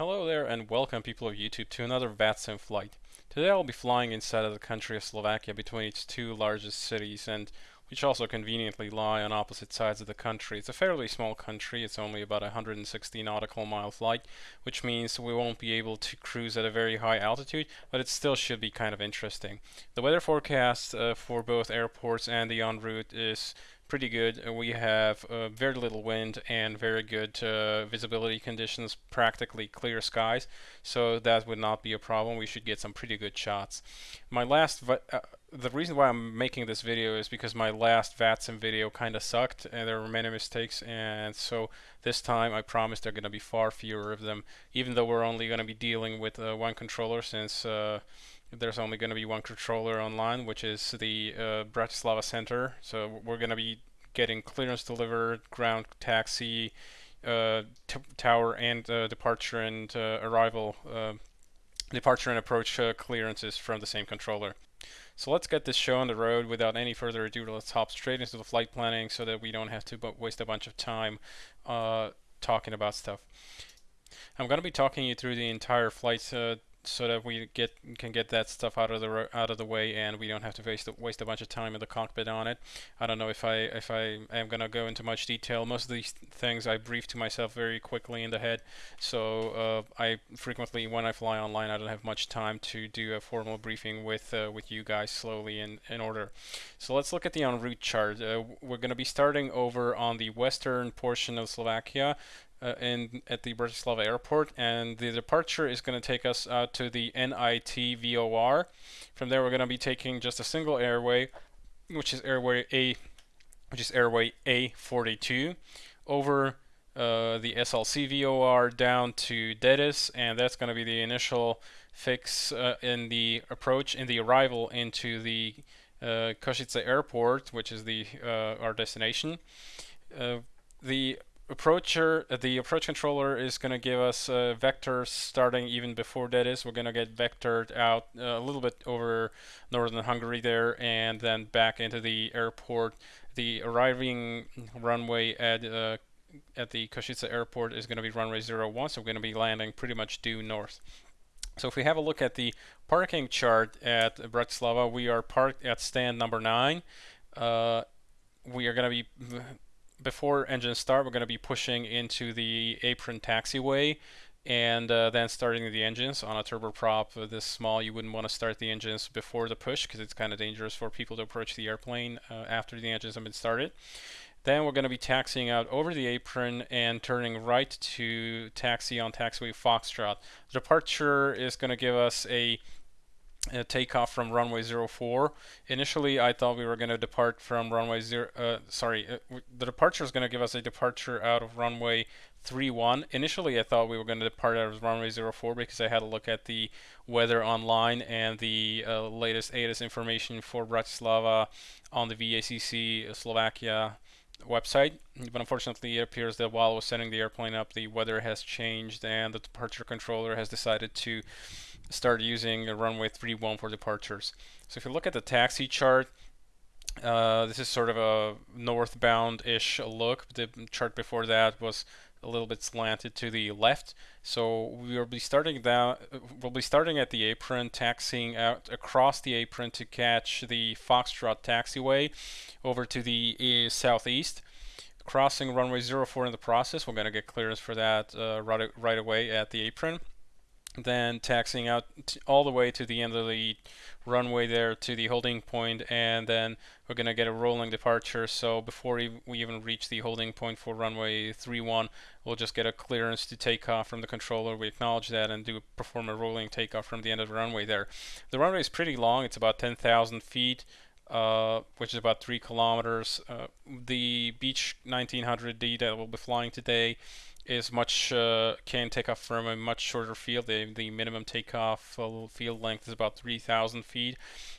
Hello there and welcome people of YouTube to another VATSIM flight. Today I'll be flying inside of the country of Slovakia between its two largest cities and which also conveniently lie on opposite sides of the country. It's a fairly small country, it's only about a 160 nautical mile flight, which means we won't be able to cruise at a very high altitude, but it still should be kind of interesting. The weather forecast uh, for both airports and the en route is pretty good. We have uh, very little wind and very good uh, visibility conditions, practically clear skies, so that would not be a problem. We should get some pretty good shots. My last, uh, the reason why I'm making this video is because my last VATSIM video kind of sucked and there were many mistakes, and so this time I promise there are going to be far fewer of them, even though we're only going to be dealing with uh, one controller since uh, there's only going to be one controller online, which is the uh, Bratislava Center. So we're going to be getting clearance delivered, ground taxi, uh, tower and uh, departure and uh, arrival, uh, departure and approach uh, clearances from the same controller. So let's get this show on the road without any further ado. Let's hop straight into the flight planning so that we don't have to waste a bunch of time talking about stuff. I'm going to be talking you through the entire flight uh, so that we get can get that stuff out of the out of the way and we don't have to waste waste a bunch of time in the cockpit on it. I don't know if I if I am gonna go into much detail. Most of these things I brief to myself very quickly in the head, so uh, I frequently when I fly online I don't have much time to do a formal briefing with uh, with you guys slowly in in order. So let's look at the en route chart. Uh, we're gonna be starting over on the western portion of Slovakia uh, in at the Bratislava airport and the departure is going to take us out to the NIT VOR. From there we're going to be taking just a single airway which is airway A which is airway A42 over uh, the SLC VOR down to Dedes and that's going to be the initial fix uh, in the approach in the arrival into the uh, Košice airport which is the uh, our destination. Uh, the approacher, uh, the approach controller is going to give us uh, vectors starting even before that is. We're going to get vectored out uh, a little bit over northern Hungary there and then back into the airport. The arriving runway at uh, at the Košice airport is going to be runway 01, so we're going to be landing pretty much due north. So if we have a look at the parking chart at Bratislava, we are parked at stand number 9. Uh, we are going to be before engine start, we're going to be pushing into the apron taxiway and uh, then starting the engines on a turboprop uh, this small you wouldn't want to start the engines before the push because it's kind of dangerous for people to approach the airplane uh, after the engines have been started then we're going to be taxiing out over the apron and turning right to taxi on taxiway Foxtrot. The departure is going to give us a uh, takeoff from runway 04. Initially, I thought we were going to depart from runway 0, uh, sorry, uh, the departure is going to give us a departure out of runway 31. Initially, I thought we were going to depart out of runway 04 because I had a look at the weather online and the uh, latest ATIS information for Bratislava on the VACC Slovakia website. But unfortunately, it appears that while I was setting the airplane up, the weather has changed and the departure controller has decided to start using runway 31 for departures. So if you look at the taxi chart, uh, this is sort of a northbound-ish look. The chart before that was a little bit slanted to the left. So we'll be starting down. We'll be starting at the apron, taxiing out across the apron to catch the Foxtrot taxiway over to the southeast. Crossing runway 04 in the process. We're going to get clearance for that uh, right, right away at the apron then taxiing out all the way to the end of the runway there to the holding point and then we're going to get a rolling departure. So before we even reach the holding point for runway 31 we'll just get a clearance to take off from the controller. We acknowledge that and do perform a rolling takeoff from the end of the runway there. The runway is pretty long. It's about 10,000 feet uh, which is about three kilometers. Uh, the beech 1900D that we'll be flying today is much uh, can take off from a much shorter field. The, the minimum takeoff field length is about 3,000 feet.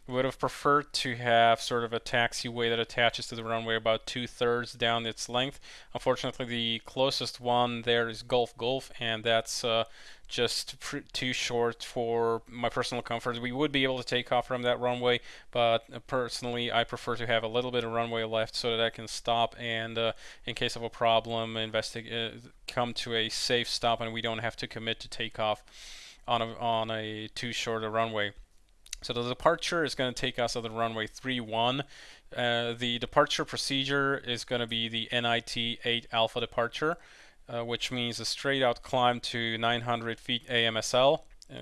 Would have preferred to have sort of a taxiway that attaches to the runway about two-thirds down its length. Unfortunately, the closest one there is Gulf Gulf, and that's uh, just too short for my personal comfort. We would be able to take off from that runway, but uh, personally, I prefer to have a little bit of runway left so that I can stop and, uh, in case of a problem, investigate come to a safe stop and we don't have to commit to take off on a, on a too short a runway. So the departure is going to take us on the runway 31. Uh, the departure procedure is going to be the NIT 8 alpha departure, uh, which means a straight out climb to 900 feet AMSL, uh,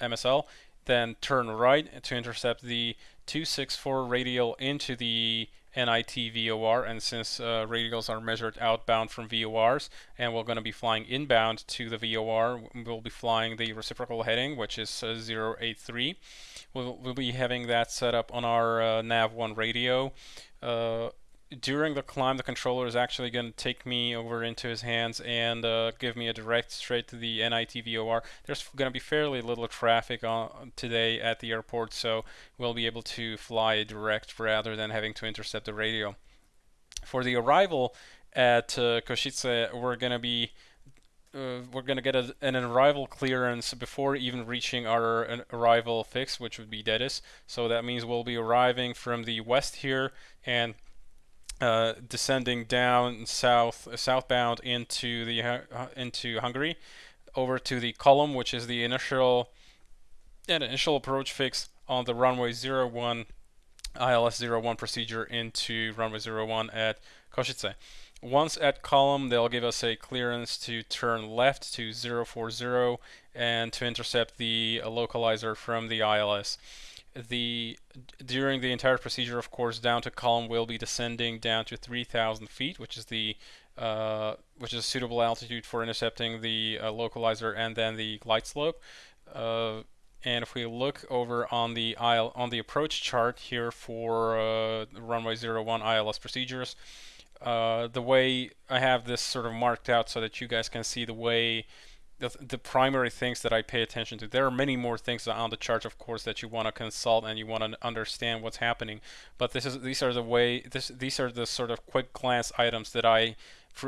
MSL, then turn right to intercept the 264 radial into the NIT VOR, and since uh, radials are measured outbound from VORs, and we're going to be flying inbound to the VOR, we'll be flying the reciprocal heading, which is uh, 083. We'll, we'll, be having that set up on our uh, NAV1 radio. Uh, during the climb, the controller is actually going to take me over into his hands and uh, give me a direct straight to the NITVOR. There's going to be fairly little traffic on today at the airport, so we'll be able to fly direct rather than having to intercept the radial. For the arrival at uh, Košice, we're going to be uh, we're going to get a, an arrival clearance before even reaching our arrival fix, which would be Dedis. So that means we'll be arriving from the west here and uh, descending down south southbound into the uh, into Hungary over to the column which is the initial yeah, initial approach fix on the runway 01 ILS 01 procedure into runway 01 at Košice. Once at column, they'll give us a clearance to turn left to 040 and to intercept the localizer from the ILS the during the entire procedure, of course, down to column will be descending down to 3,000 feet, which is the uh, which is a suitable altitude for intercepting the uh, localizer and then the glide slope. Uh, and if we look over on the IL on the approach chart here for uh, runway 01 ILS procedures, uh, the way I have this sort of marked out so that you guys can see the way the, the primary things that I pay attention to. There are many more things on the chart, of course, that you want to consult and you want to understand what's happening. But this is these are the way this these are the sort of quick glance items that I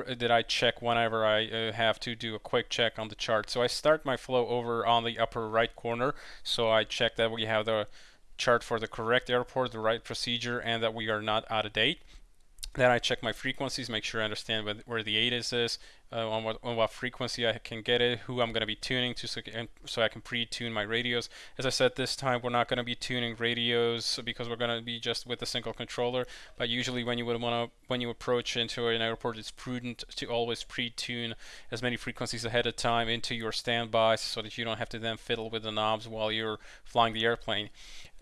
that I check whenever I uh, have to do a quick check on the chart. So I start my flow over on the upper right corner. So I check that we have the chart for the correct airport, the right procedure, and that we are not out of date. Then I check my frequencies, make sure I understand where the ATIS, uh, on, what, on what frequency I can get it, who I'm going to be tuning to, so, so I can pre-tune my radios. As I said, this time we're not going to be tuning radios because we're going to be just with a single controller. But usually, when you would want to, when you approach into an airport, it's prudent to always pre-tune as many frequencies ahead of time into your standby, so that you don't have to then fiddle with the knobs while you're flying the airplane.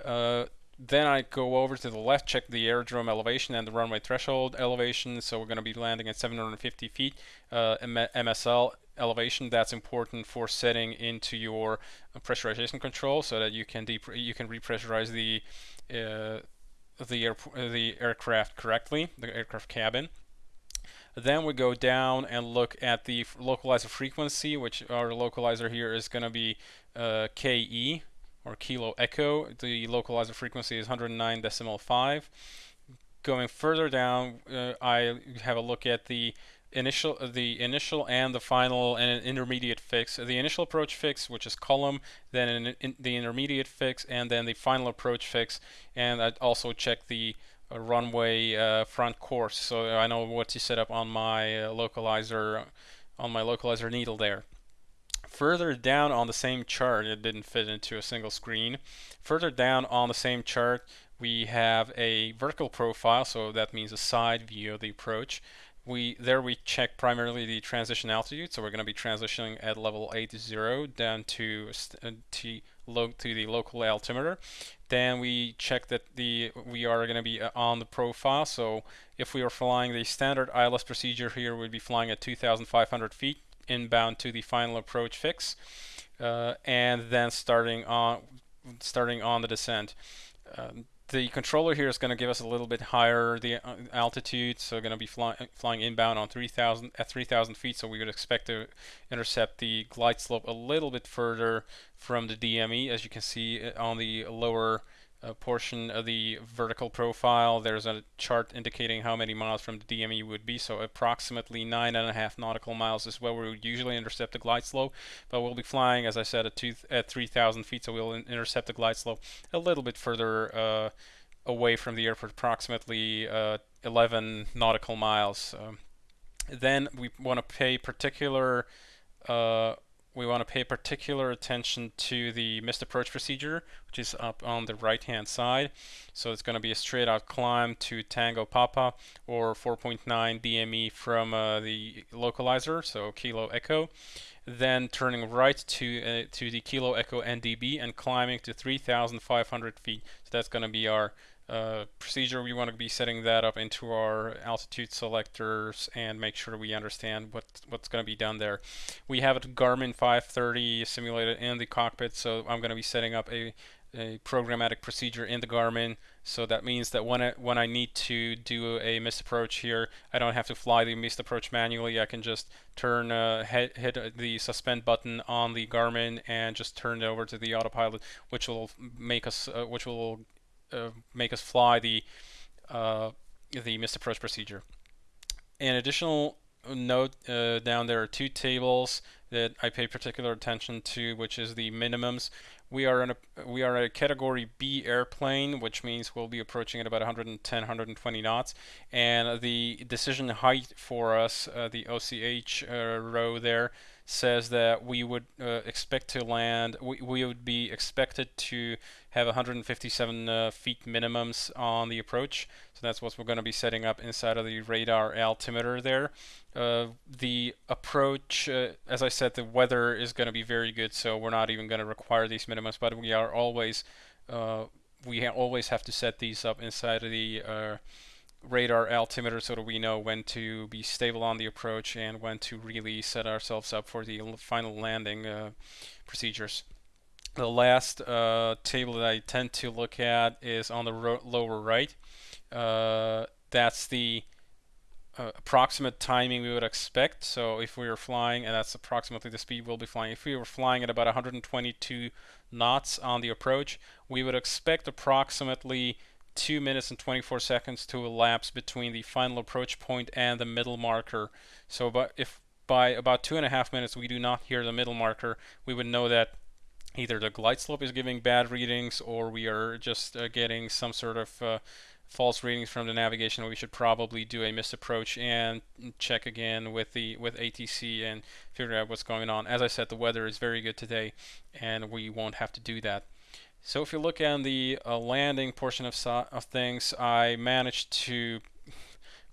Uh, then I go over to the left, check the aerodrome elevation and the runway threshold elevation. So we're going to be landing at 750 feet uh, MSL elevation. That's important for setting into your pressurization control so that you can you can repressurize the uh, the air the aircraft correctly, the aircraft cabin. Then we go down and look at the localizer frequency, which our localizer here is going to be uh, KE, or kilo echo. The localizer frequency is 109 decimal 5. Going further down, uh, I have a look at the initial the initial and the final and an intermediate fix. The initial approach fix, which is column, then in, in the intermediate fix, and then the final approach fix. And I also check the uh, runway uh, front course, so I know what to set up on my uh, localizer on my localizer needle there. Further down on the same chart, it didn't fit into a single screen. Further down on the same chart, we have a vertical profile, so that means a side view of the approach. We There we check primarily the transition altitude, so we're going to be transitioning at level 80 down to, uh, to, to the local altimeter. Then we check that the we are going to be uh, on the profile, so if we are flying the standard ILS procedure here, we'd be flying at 2,500 feet inbound to the final approach fix, uh, and then starting on starting on the descent. Um, the controller here is going to give us a little bit higher the uh, altitude, so going to be fly flying inbound on 3,000 at 3,000 feet. So we would expect to intercept the glide slope a little bit further from the DME, as you can see uh, on the lower a portion of the vertical profile. There's a chart indicating how many miles from the DME would be. So approximately nine and a half nautical miles is where we would usually intercept the glide slope. But we'll be flying, as I said, at, two, at 3,000 feet. So we'll intercept the glide slope a little bit further uh, away from the airport, approximately uh, 11 nautical miles. Um, Then we want to pay particular uh, we want to pay particular attention to the missed approach procedure, which is up on the right hand side. So it's going to be a straight out climb to Tango Papa or 4.9 DME from uh, the localizer, so Kilo Echo. Then turning right to uh, to the Kilo Echo NDB and climbing to 3,500 feet. So that's going to be our uh, procedure, we want to be setting that up into our altitude selectors and make sure we understand what what's going to be done there. We have a Garmin 530 simulated in the cockpit, so I'm going to be setting up a, a programmatic procedure in the Garmin. So that means that when I, when I need to do a missed approach here, I don't have to fly the missed approach manually. I can just turn uh, hit, hit the suspend button on the Garmin and just turn it over to the autopilot, which will make us uh, which will uh, make us fly the uh, the missed approach procedure. An additional note uh, down there are two tables that I pay particular attention to, which is the minimums. We are in a we are a category B airplane, which means we'll be approaching at about 110, 120 knots, and the decision height for us, uh, the OCH uh, row there, says that we would uh, expect to land, we, we would be expected to have 157 uh, feet minimums on the approach. So that's what we're going to be setting up inside of the radar altimeter there. Uh, the approach, uh, as I said, the weather is going to be very good, so we're not even going to require these minimums, but we are always, uh, we ha always have to set these up inside of the uh, radar altimeter so that we know when to be stable on the approach and when to really set ourselves up for the final landing uh, procedures. The last uh, table that I tend to look at is on the lower right. Uh, that's the uh, approximate timing we would expect. So if we were flying, and that's approximately the speed we'll be flying, if we were flying at about 122 knots on the approach, we would expect approximately 2 minutes and 24 seconds to elapse between the final approach point and the middle marker. So but if by about two and a half minutes we do not hear the middle marker, we would know that either the glide slope is giving bad readings or we are just uh, getting some sort of uh, false readings from the navigation. We should probably do a missed approach and check again with the with ATC and figure out what's going on. As I said, the weather is very good today, and we won't have to do that. So if you look at the uh, landing portion of, so of things, I managed to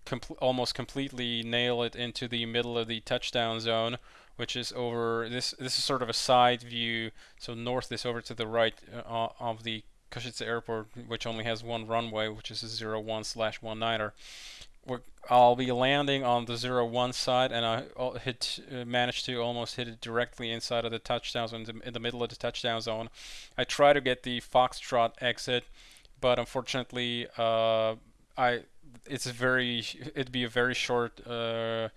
com almost completely nail it into the middle of the touchdown zone, which is over this. This is sort of a side view. So north is over to the right uh, of the Košice Airport, which only has one runway, which is a 01 slash 19er. I'll be landing on the zero one side, and I hit uh, managed to almost hit it directly inside of the touchdown zone, in the middle of the touchdown zone. I try to get the foxtrot exit, but unfortunately, uh, I it's very it'd be a very short uh,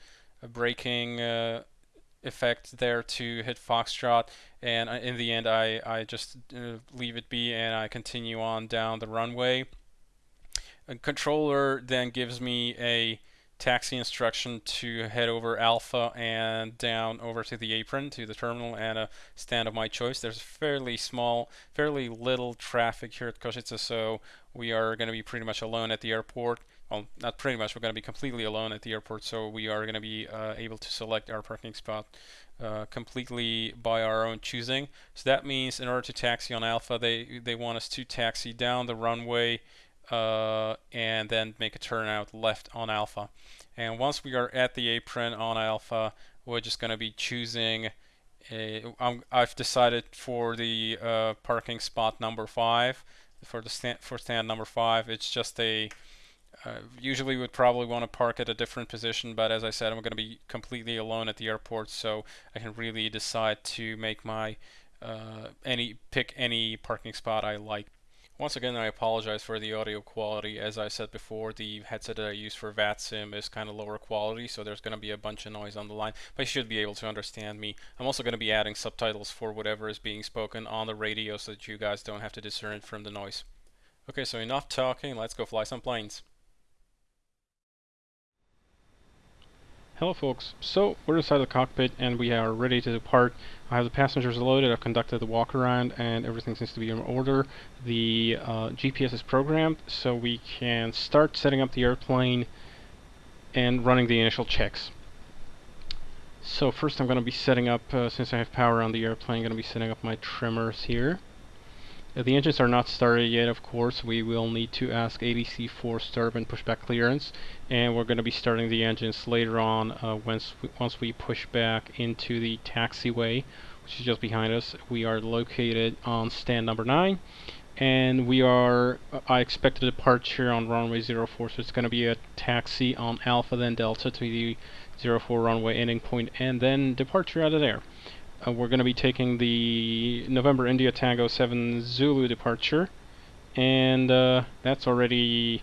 braking uh, effect there to hit foxtrot, and uh, in the end, I I just uh, leave it be and I continue on down the runway. A controller then gives me a taxi instruction to head over Alpha and down over to the apron to the terminal and a stand of my choice. There's fairly small, fairly little traffic here at Košice, so we are going to be pretty much alone at the airport. Well, not pretty much, we're going to be completely alone at the airport, so we are going to be uh, able to select our parking spot uh, completely by our own choosing. So that means in order to taxi on Alpha, they, they want us to taxi down the runway uh, and then make a turn out left on alpha. And once we are at the apron on alpha, we're just going to be choosing i have decided for the uh, parking spot number five for the stand for stand number five. It's just a uh, usually would probably want to park at a different position, but as I said, I'm going to be completely alone at the airport, so I can really decide to make my uh, any pick any parking spot I like. Once again, I apologize for the audio quality. As I said before, the headset that I use for VATSIM is kind of lower quality, so there's going to be a bunch of noise on the line, but you should be able to understand me. I'm also going to be adding subtitles for whatever is being spoken on the radio so that you guys don't have to discern from the noise. Okay, so enough talking, let's go fly some planes. Hello folks, so we're inside the cockpit and we are ready to depart. I have the passengers loaded, I've conducted the walk around and everything seems to be in order. The uh, GPS is programmed so we can start setting up the airplane and running the initial checks. So first I'm going to be setting up, uh, since I have power on the airplane, I'm going to be setting up my trimmers here. The engines are not started yet, of course. We will need to ask ATC for startup and pushback clearance, and we're going to be starting the engines later on uh, once we, once we push back into the taxiway, which is just behind us. We are located on stand number nine, and we are. Uh, I expect a departure on runway 04, so it's going to be a taxi on Alpha then Delta to the 04 runway ending point, and then departure out of there. Uh, we're going to be taking the November India Tango 7 Zulu departure. And uh, that's already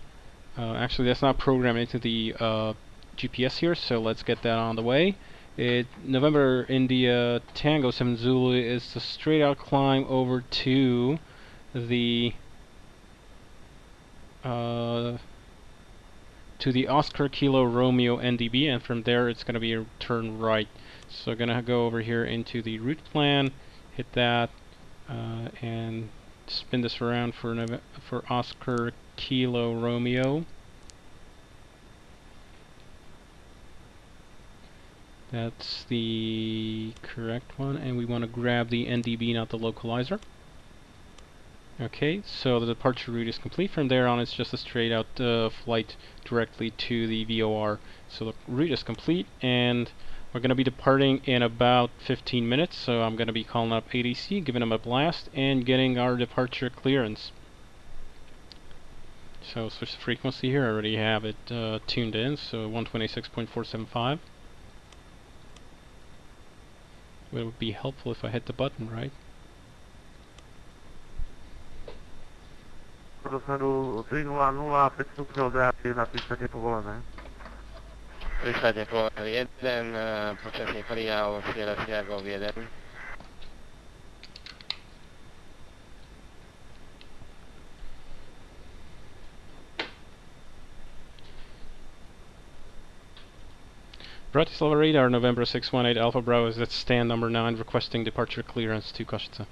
uh, actually that's not programmed into the uh, GPS here so let's get that on the way. It November India Tango 7 Zulu is the straight out climb over to the uh, to the Oscar Kilo Romeo NDB and from there it's going to be a turn right so I'm gonna go over here into the route plan, hit that, uh, and spin this around for for Oscar Kilo Romeo. That's the correct one, and we want to grab the NDB, not the localizer. Okay, so the departure route is complete. From there on, it's just a straight out uh, flight directly to the VOR. So the route is complete, and we're going to be departing in about 15 minutes, so I'm going to be calling up ATC, giving them a blast, and getting our departure clearance. So switch the frequency here, I already have it uh, tuned in, so 126.475. It would be helpful if I hit the button, right? Dosadu 300, 5 stupňov napísate povolené. Wysadzie Kołar 1, e, poprzedni Feriał, Sierra Sierra 1. Bratislava radar, November 618 Alpha Bravo is at stand number 9 requesting departure clearance to Košice.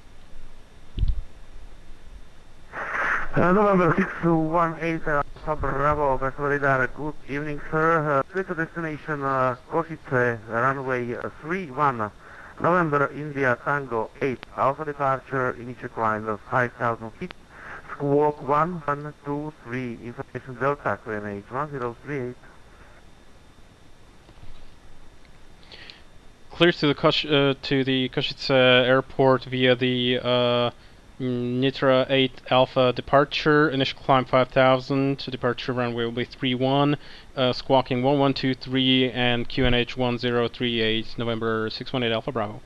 Uh, November 618 uh, Bravo, Florida. Good evening, sir. Uh, to destination uh, Košice, runway uh, 31. November India Tango 8. Alpha departure, initial climb of 5,000 feet. Squawk 1, 1, 2, 3. Information Delta, QNH 1038. Clears to the Kosh, uh, to the Košice airport via the uh, Nitra 8 Alpha departure, initial climb 5000, departure runway will be 31, uh, squawking 1123 and QNH 1038, November 618 Alpha Bravo.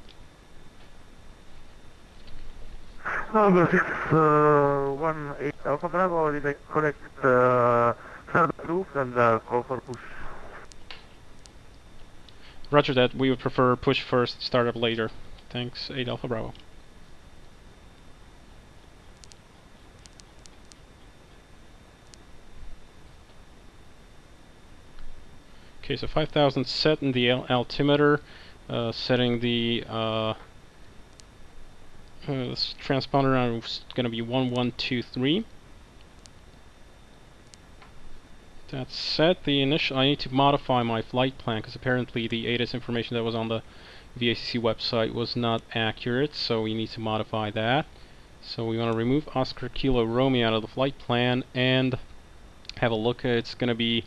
Number 618 uh, Alpha Bravo, did I correct uh, roof and uh, call for push? Roger that, we would prefer push first, startup later. Thanks, 8 Alpha Bravo. Okay, so 5000 set in the al altimeter, uh, setting the uh, uh, transponder on is going to be 1123. That's set. The initial. I need to modify my flight plan because apparently the ATIS information that was on the VACC website was not accurate, so we need to modify that. So we want to remove Oscar Kilo Romeo out of the flight plan and have a look. It's going to be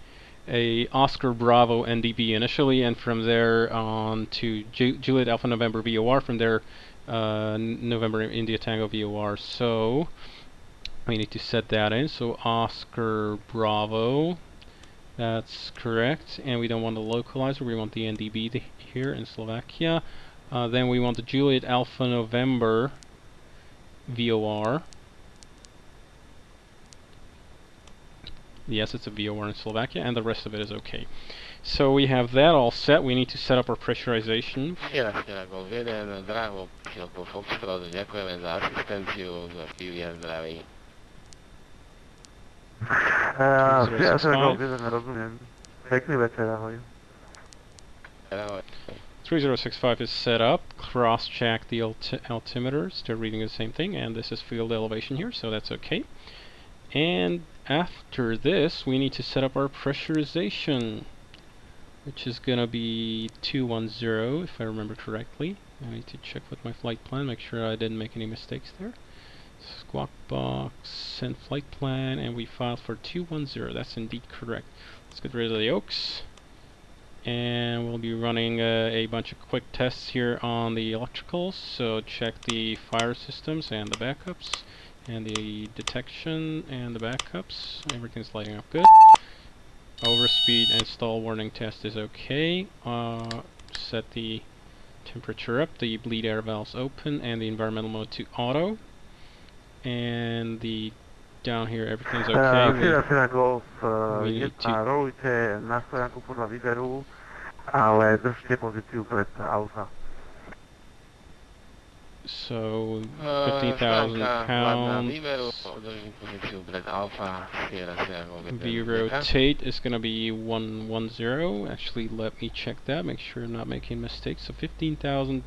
a Oscar Bravo NDB initially, and from there on to Ju Juliet Alpha November VOR, from there uh, November India Tango VOR. So we need to set that in. So Oscar Bravo, that's correct, and we don't want the localizer, we want the NDB here in Slovakia. Uh, then we want the Juliet Alpha November VOR. Yes, it's a VOR in Slovakia, and the rest of it is okay. So we have that all set. We need to set up our pressurization. Sierra Sierra Golf 1, Bravo, Kilo Foxtrot, dziękujemy za asystencję, za chwilę zdrawi. Uh, Sierra Sierra Golf 1, rozumiem. Pekný večer, ahoj. Ahoj. 3065 is set up. Cross-check the alti altimeter. Still reading the same thing, and this is field elevation here, so that's okay. And after this, we need to set up our pressurization. which is gonna be 210 if I remember correctly. I need to check with my flight plan, make sure I didn't make any mistakes there. Squawk box, send flight plan, and we filed for 210. That's indeed correct. Let's get rid of the oaks. And we'll be running uh, a bunch of quick tests here on the electricals. So check the fire systems and the backups, and the detection and the backups. Everything's lighting up good. Overspeed and stall warning test is okay. Uh, set the temperature up, the bleed air valves open, and the environmental mode to auto. And the down here everything's okay. Uh, We- Sierra Sierra Golf uh, we need 1, rolujte na stojanku podľa výberu, ale držte pozíciu pred Alfa. so Eee, 50,000 szklanka ładna pounds. Liberu, udržím pozíciu pred Alfa, Sierra Sierra Golf 1, V rotate is going to be 110. Actually, let me check that, make sure I'm not making mistakes. So 15,000,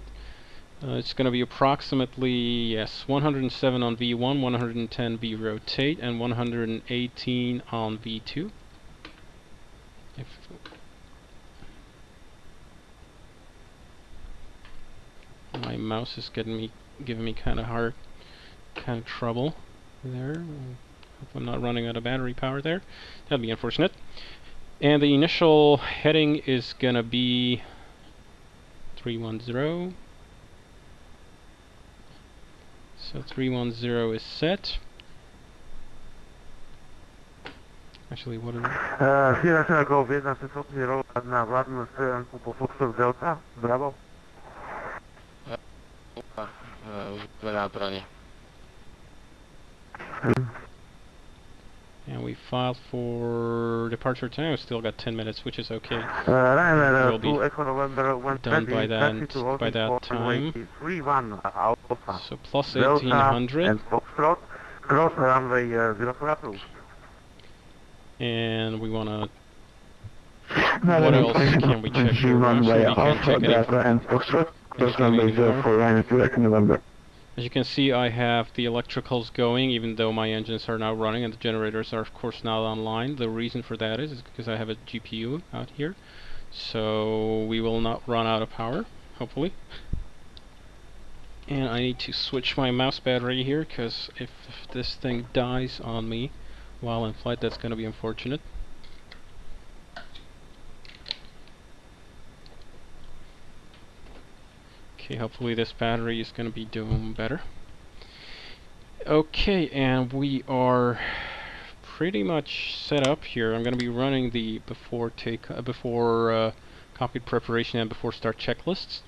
uh, it's going to be approximately, yes, 107 on V1, 110 V rotate, and 118 on V2. If my mouse is getting me, giving me kind of hard, kind of trouble there. Hope I'm not running out of battery power there. That'd be unfortunate. And the initial heading is gonna be 310. So 310 is set. Actually, what are Uh, Sierra Sierra Golf 1, ste schopní rolovať na vládnu stojanku po Foxtrot Delta? Bravo. Upa, už dve and we filed for departure time. We still got 10 minutes, which is okay. Uh, Ryanair Will be 2 Echo November 1 done by that- by that time. So 1800. and Foxtrot, cross runway uh, 04 approved. And we wanna What else can we check here? Actually, we can check it. and Foxtrot, cross runway 04 Ryanair 2 Echo November. As you can see, I have the electricals going, even though my engines are now running and the generators are, of course, not online. The reason for that is, is because I have a GPU out here. So we will not run out of power, hopefully. And I need to switch my mouse battery here, because if, if this thing dies on me while in flight, that's going to be unfortunate. Okay, hopefully this battery is going to be doing better. Okay, and we are pretty much set up here. I'm going to be running the before take uh, before uh, cockpit preparation and before start checklists.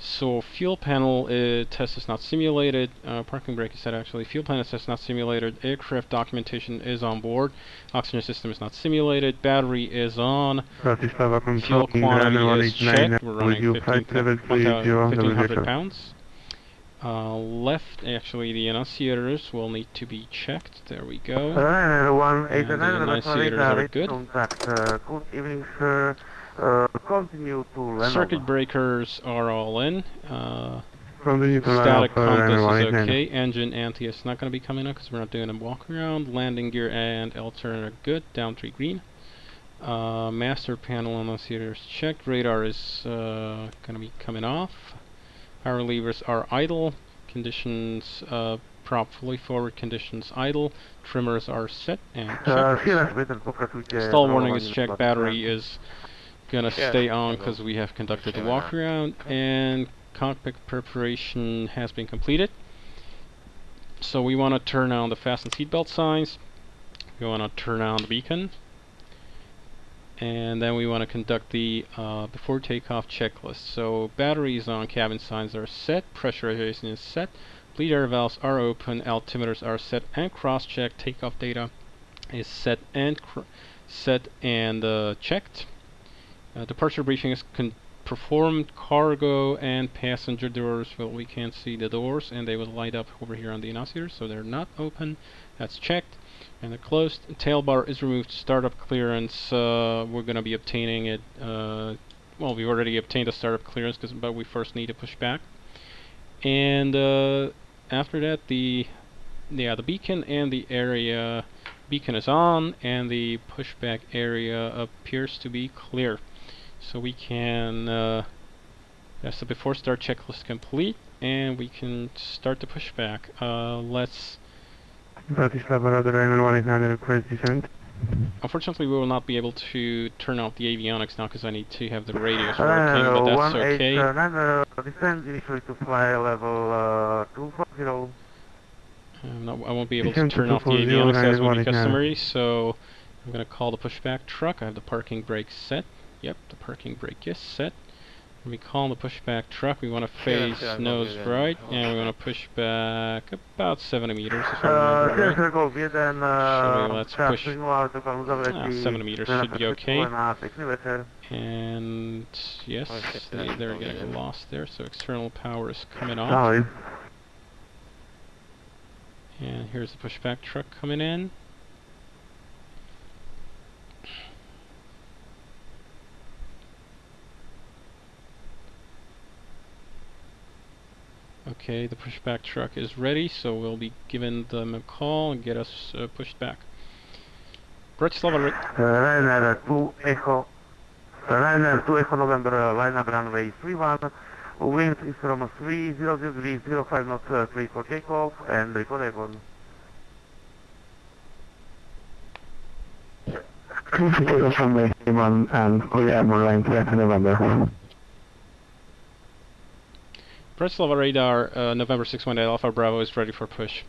So fuel panel uh, test is not simulated. Uh, parking brake is set actually. Fuel panel test is not simulated. Aircraft documentation is on board. Oxygen system is not simulated. Battery is on. Fuel quantity is checked. We're running you 15 573 1500 pounds. Uh, left, actually, the annunciators will need to be checked. There we go. 1 And the 89 annunciators are good. Uh, good evening, sir. Uh, continue to Lenovo. Circuit breakers are all in. Uh, From the neutral line static compass is 189. okay. Engine anti is not going to be coming up because we're not doing a walk around. Landing gear and alternator are good. Down three green. Uh, master panel annunciators checked. Radar is uh, going to be coming off. Power levers are idle. Conditions uh, prop fully forward. Conditions idle. Trimmers are set and checked. Uh, Sierra Sweater, pokračujte. Stall warning is checked. Battery is gonna Yeah, stay on because we have conducted the walk around and cockpit preparation has been completed. So we want to turn on the fasten seatbelt signs. We want to turn on the beacon. And then we want to conduct the uh, before takeoff checklist. So batteries on cabin signs are set, pressurization is set, bleed air valves are open, altimeters are set and cross-check, takeoff data is set and set and uh, checked. Uh, departure briefing is performed. Cargo and passenger doors. Well, we can't see the doors, and they will light up over here on the annunciator, so they're not open. That's checked. And they're closed. Tail bar is removed. Startup clearance. Uh, we're going to be obtaining it. Uh, well, we've already obtained a startup clearance, cause, but we first need to push back. And uh, after that, the yeah, the beacon and the area beacon is on and the pushback area appears to be clear. So we can, uh, that's the before start checklist complete, and we can start the pushback. Uh, let's, Bratislava Radar Island 189 request descent. unfortunately we will not be able to turn off the avionics now because I need to have the radios working, but that's okay. 189 uh, descend initially to fly level uh, 240. I'm not, I won't be able to to turn off the avionics as 9189. customary, so I'm going to call the pushback truck. I have the parking brake set. Yep, the parking brake is set. When we call the pushback truck, we want to face Sierra nose right, one. and we want to push back about 70 meters, if I Uh, right. Sierra Golf 1, uh, let's push- przyjmował taką Ah, zawleci. 7 meters should be okay. Na piękny wieczór. And yes, they, they're getting lost there, so external power is coming off. And here's the pushback truck coming in. Okay, the pushback truck is ready, so we'll be giving them a call and get us uh, pushed back. Bratislava, re- Ryanair 2 Echo. Ryanair 2 Echo November, uh, line up runway 31. Wind is from 30 degrees 05 knots uh, 3 for takeoff and report Avon. from the one and Korea line 2 Echo November. Bratislava radar, uh, November 618 Alpha Bravo is ready for push.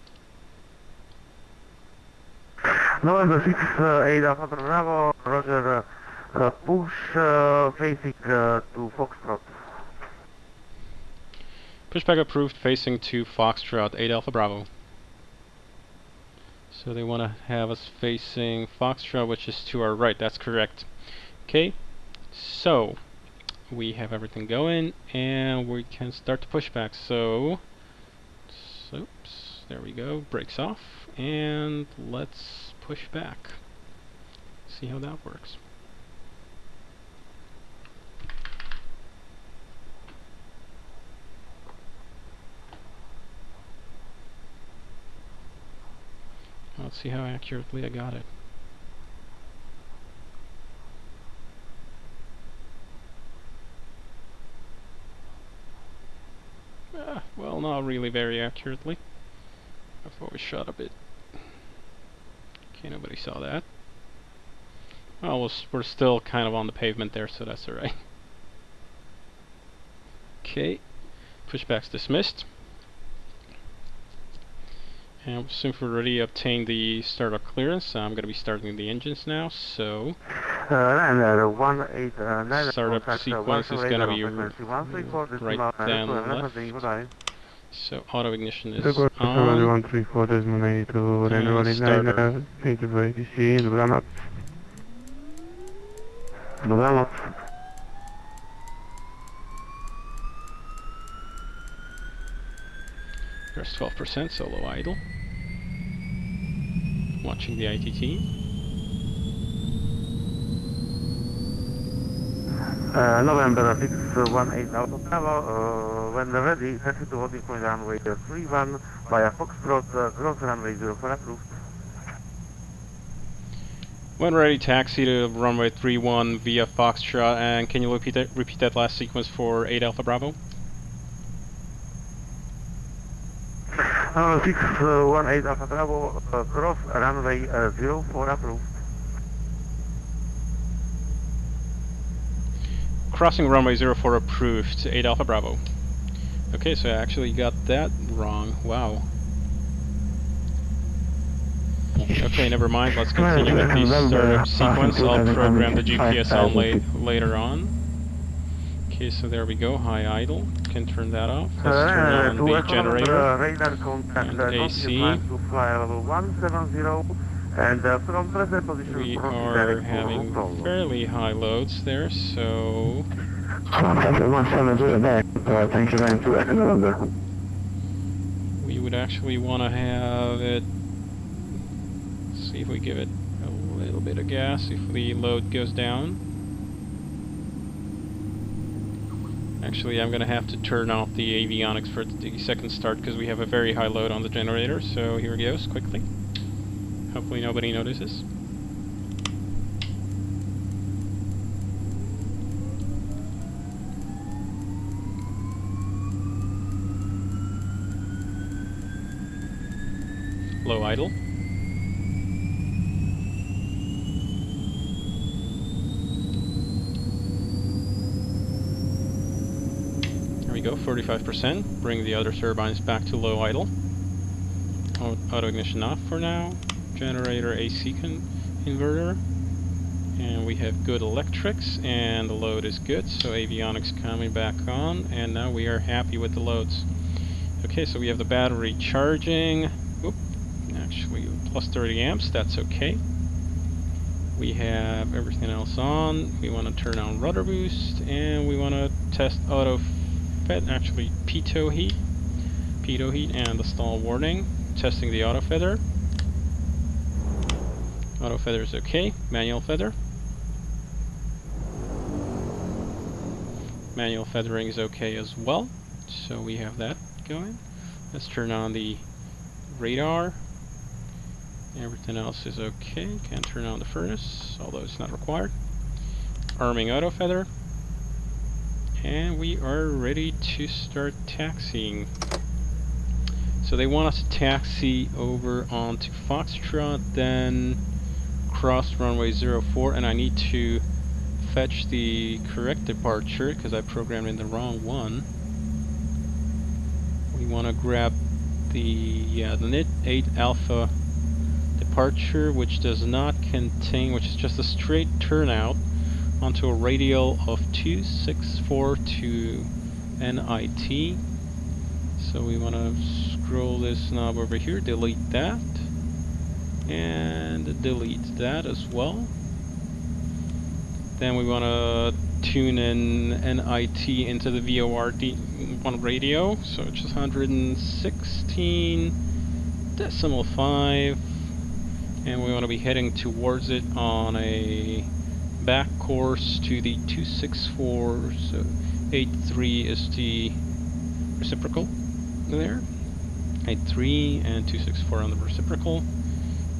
November 6 uh, 8 Alpha Bravo, Roger, uh, uh, push uh, facing uh, to Foxtrot. Pushback approved facing to Foxtrot 8 Alpha Bravo. So they want to have us facing Foxtrot, which is to our right. That's correct. Okay, so we have everything going, and we can start the pushback. So, oops, there we go. brakes off, and let's push back. See how that works. Let's see how accurately I got it. Ah, well, not really very accurately. I thought we shot a bit. Okay, nobody saw that. Well, we're we're still kind of on the pavement there, so that's alright. Okay, pushback's dismissed. And since we've already obtained the startup clearance, I'm going to be starting the engines now, so Uh, Ryanair 189 Startup uh, sequence is gonna be frequency 134, right down uh, left. So auto ignition is on. 134, decimal 82, And Ryanair 189, starter. uh, 82, dobranoc. Dobranoc. There's 12% solo idle. Watching the ITT. Uh, November 618 Alpha Bravo, uh, when ready, taxi to holding point runway 31 via Foxtrot, uh, cross runway 04 approved. When ready, taxi to runway 31 via Foxtrot, and can you repeat that, repeat that last sequence for 8 Alpha Bravo? Uh, 618 Alpha Bravo, uh, cross runway uh, 04 approved. Crossing runway 04 approved, 8 Alpha Bravo. Okay, so I actually got that wrong. Wow. Okay, never mind. Let's continue with the startup sequence. I'll program the GPS on la later on. Okay, so there we go. High idle. Can turn that off. Let's turn on the generator. And AC. Continue to fly level 170 and uh, from present position We are having fairly high loads there, so 170 back, thank you very much, we would actually want to have it. See if we give it a little bit of gas if the load goes down. Actually, I'm going to have to turn off the avionics for the second start because we have a very high load on the generator. So here it goes quickly. Hopefully nobody notices. Low idle. There we go, 45%. Bring the other turbines back to low idle. Auto ignition off for now. Generator AC inverter. And we have good electrics and the load is good, so avionics coming back on and now we are happy with the loads. Okay, so we have the battery charging. Oop, actually plus 30 amps, that's okay. We have everything else on. We want to turn on rudder boost and we want to test auto fed, actually pitot heat, pitot heat and the stall warning. Testing the auto feather. Auto feather is okay. Manual feather. Manual feathering is okay as well. So we have that going. Let's turn on the radar. Everything else is okay. Can't turn on the furnace, although it's not required. Arming auto feather. And we are ready to start taxiing. So they want us to taxi over onto Foxtrot, then cross runway 04, and I need to fetch the correct departure because I programmed in the wrong one. We want to grab the yeah the NIT 8 Alpha departure, which does not contain, which is just a straight turnout onto a radial of 2642 NIT. So we want to scroll this knob over here, delete that, and delete that as well. Then we want to tune in NIT into the VORD1 radio, so it's just 116 decimal 5, and we want to be heading towards it on a back course to the 264, so 83 is the reciprocal there. 83 and 264 on the reciprocal.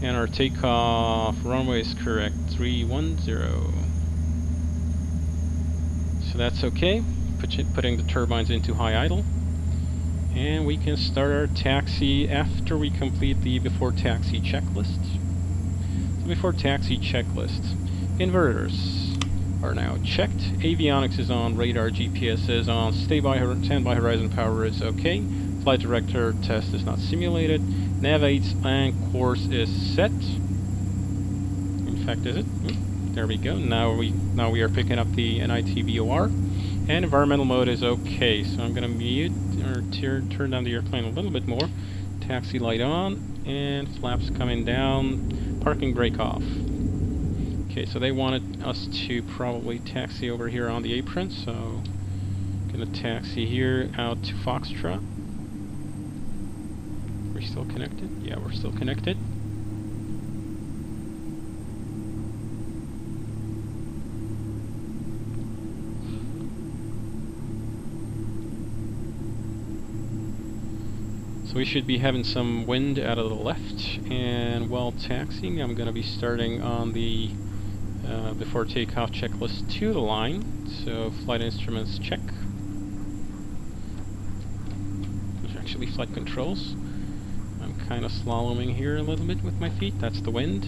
And our takeoff runway is correct, 310. So that's okay. Put putting the turbines into high idle. And we can start our taxi after we complete the before taxi checklist. So before taxi checklist, inverters are now checked. Avionics is on, radar GPS is on, stay by standby horizon power is okay. Flight director test is not simulated. Nav 8 and course is set. In fact, is it? Hmm, there we go. Now we now we are picking up the NITVOR. And environmental mode is okay. So I'm going to mute or turn down the airplane a little bit more. Taxi light on and flaps coming down. Parking brake off. Okay, so they wanted us to probably taxi over here on the apron, so gonna taxi here out to Foxtrot. We're still connected? Yeah, we're still connected. So we should be having some wind out of the left, and while taxiing I'm going to be starting on the uh, before takeoff checklist to the line. So flight instruments check. There's actually flight controls. Kind of slaloming here a little bit with my feet, that's the wind.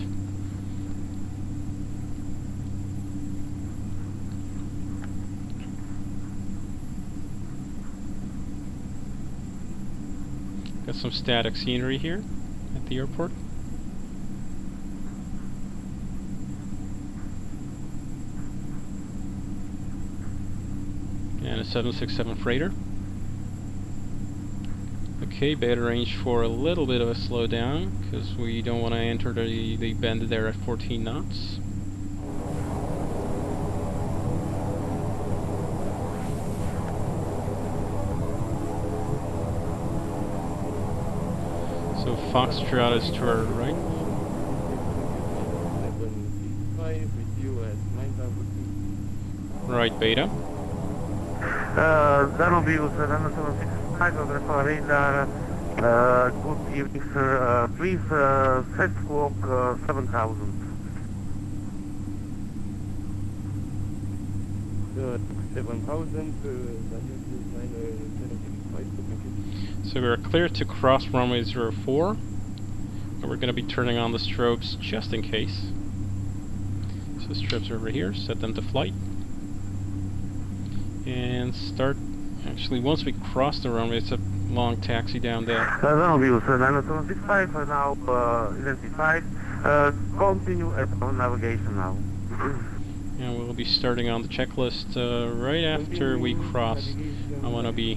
Got some static scenery here at the airport. And a 767 freighter. Okay, better range for a little bit of a slowdown, because we don't want to enter the, the bend there at 14 knots. So Foxtrot is to our right. Right, Beta. Uh, that'll be with Savannah 765. Hi, Dr. Farina. Uh, good evening, sir. Uh, please, uh, set clock uh, 7000. Good. 7000 uh, So we are clear to cross runway 04. And we're going to be turning on the strobes just in case. So strobes are over here, set them to flight. And start actually once we cross the runway, it's a long taxi down there. Uh, views uh, 9765 are now uh, identified. Uh, continue at on navigation now. And we'll be starting on the checklist uh, right after we cross. I want to be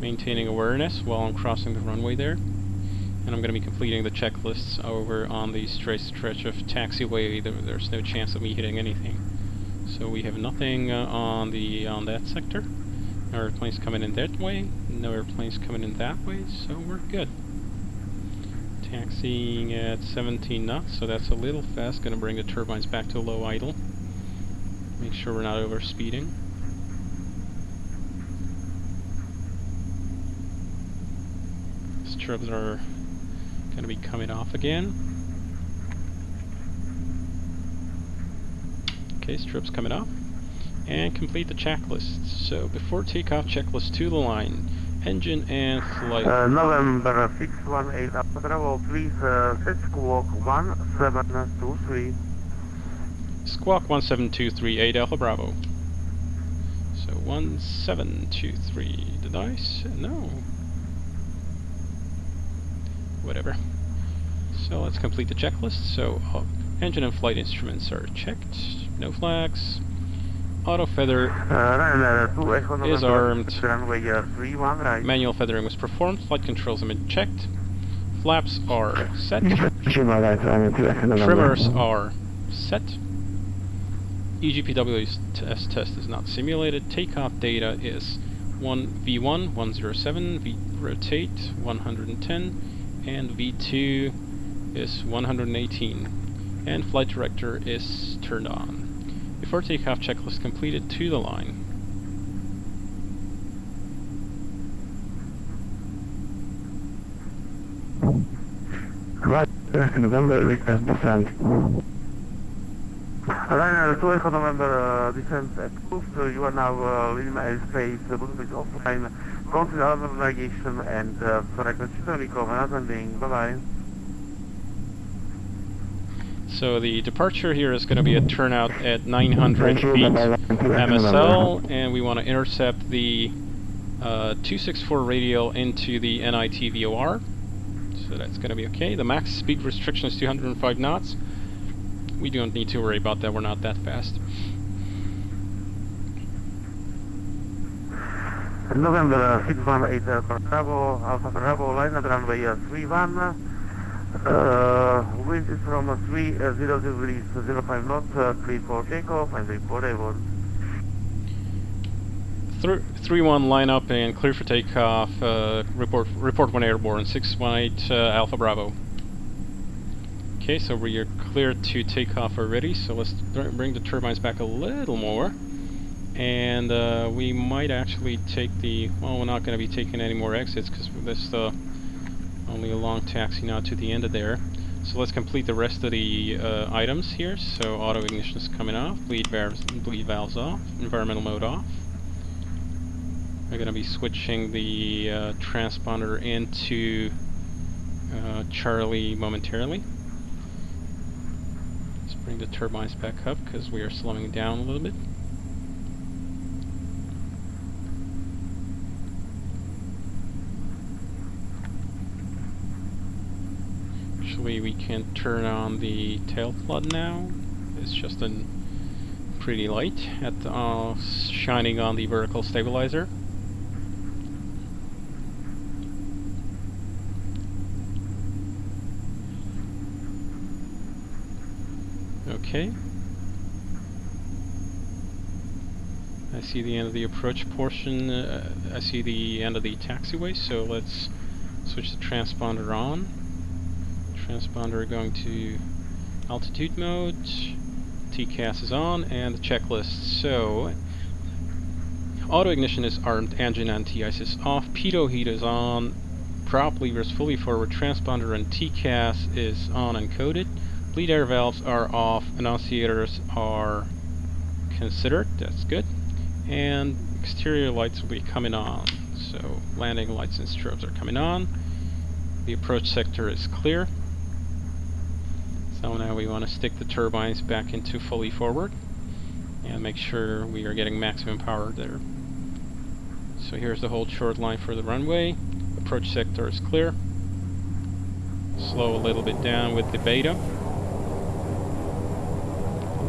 maintaining awareness while I'm crossing the runway there. And I'm going to be completing the checklists over on the straight stretch of taxiway. There's no chance of me hitting anything. So we have nothing uh, on the on that sector. No airplanes coming in that way. No airplanes coming in that way. So we're good. Taxiing at 17 knots, so that's a little fast. Going to bring the turbines back to low idle. Make sure we're not over speeding. Strobes are going to be coming off again. Okay, strip's coming off. And complete the checklist. So before takeoff, checklist to the line. Engine and flight. Uh, November 618 Alpha Bravo, please uh, set squawk 1723. Squawk 17238 Alpha Bravo. So 1723. Did I s No. Whatever. So let's complete the checklist. So uh, engine and flight instruments are checked. No flags. Auto feather Ryanair 2 Echo November Is armed. runway 31 right. manual feathering was performed. Flight controls have been checked. Flaps are set. Lima right, Ryanair 2 Echo November. Trimmers are set. EGPWS test test is not simulated. Takeoff data is 1 V1 107, V rotate 110, and V2 is 118. And flight director is turned on. Before takeoff checklist completed to the line. Right, Echo November, request descent. Ryanair 2 Echo November, uh, descent approved. Uh, you are now uh, leaving airspace, uh, Bluetooth is offline. Continue other navigation and uh, frequency Rico, landing. Bye-bye. So the departure here is going to be a turnout at 900 feet MSL, and we want to intercept the uh, 264 radial into the NITVOR. So that's going to be okay. The max speed restriction is 205 knots. We don't need to worry about that, we're not that fast. November uh, 618 Alpha Bravo, Alpha Bravo, line at runway uh, 31. Uh, wind is from uh, 30 degrees, 05 knots, uh, clear for takeoff and report airborne. Thr 3-1 line up and clear for takeoff. Uh, report report one airborne. 618 uh, Alpha Bravo. Okay, so we are clear to take off already. So let's br- bring the turbines back a little more, and uh, we might actually take the. Well, we're not going to be taking any more exits because this is uh, only a long taxi now to the end of there. So let's complete the rest of the uh, items here. So auto ignition is coming off, bleed valves, bleed valves off, environmental mode off. We're going to be switching the uh, transponder into uh, Charlie momentarily. Let's bring the turbines back up because we are slowing down a little bit. Actually, we can turn on the tail flood now. It's just a pretty light at uh, shining on the vertical stabilizer. Okay. I see the end of the approach portion. Uh, I see the end of the taxiway, so let's switch the transponder on. Transponder going to altitude mode. TCAS is on, and the checklist. So, auto ignition is armed, engine anti-ice is off, pitot heat is on, prop levers fully forward, transponder and TCAS is on and coded. Bleed air valves are off, annunciators are considered, that's good. And exterior lights will be coming on. So landing lights and strobes are coming on. The approach sector is clear. So now we want to stick the turbines back into fully forward and make sure we are getting maximum power there. So here's the whole short line for the runway. Approach sector is clear. Slow a little bit down with the beta.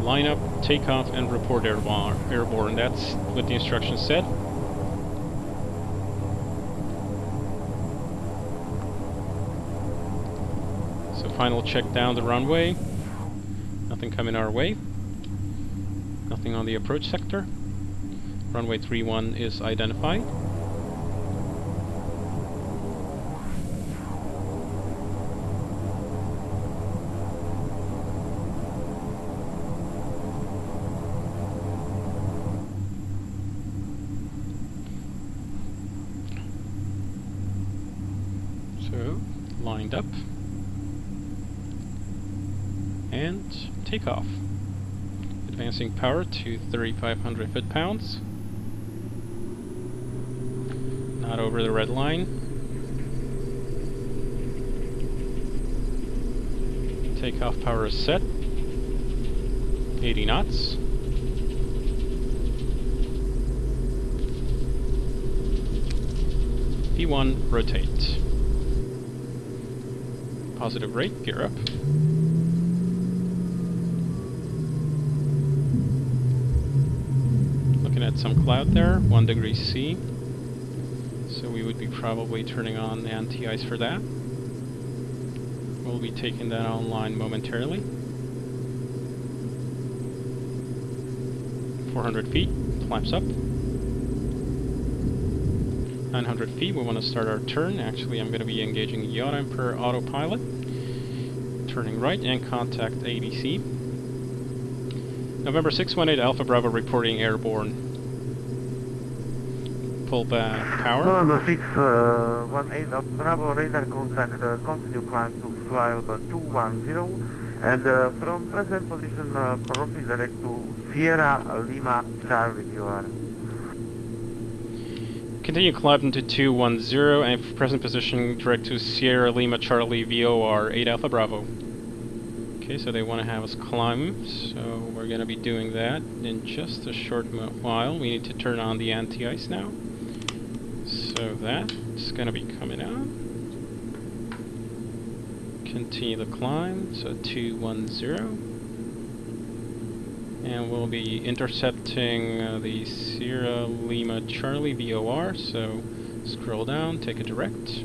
Line up, take off, and report airborne. airborne. That's what the instructions said. Final check down the runway. Nothing coming our way. Nothing on the approach sector. Runway 31 is identified. Takeoff. Advancing power to 3,500 foot-pounds. Not over the red line. Takeoff power is set. 80 knots. V1, rotate. Positive rate, gear up. Looking at some cloud there, 1 degree C. So we would be probably turning on the anti-ice for that. We'll be taking that online momentarily. 400 feet, flaps up. 900 feet, we want to start our turn. Actually, I'm going to be engaging yaw damper autopilot. Turning right and contact ATC. November 618 Alpha Bravo reporting airborne. Pull back power. November 618 uh, Bravo radar contact, uh, continue climb to flight 210 and uh, from present position uh, proceed direct to Sierra Lima Charlie you are. Continue climb to 210 and present position direct to Sierra Lima Charlie VOR 8 Alpha Bravo. Okay, so they want to have us climb, so we're going to be doing that in just a short while. We need to turn on the anti-ice now. So that's going to be coming out. Continue the climb, so 210. And we'll be intercepting uh, the Sierra Lima Charlie VOR, so scroll down, take a direct.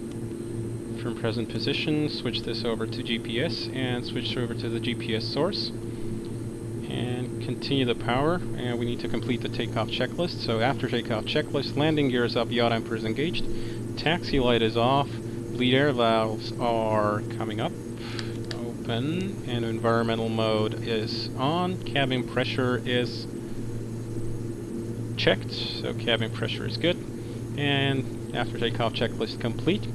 From present position, switch this over to GPS, and switch over to the GPS source. Continue the power, and we need to complete the takeoff checklist. So after takeoff checklist, landing gear is up, yaw damper is engaged, taxi light is off, bleed air valves are coming up, open, and environmental mode is on, cabin pressure is checked, so cabin pressure is good, and after takeoff checklist complete,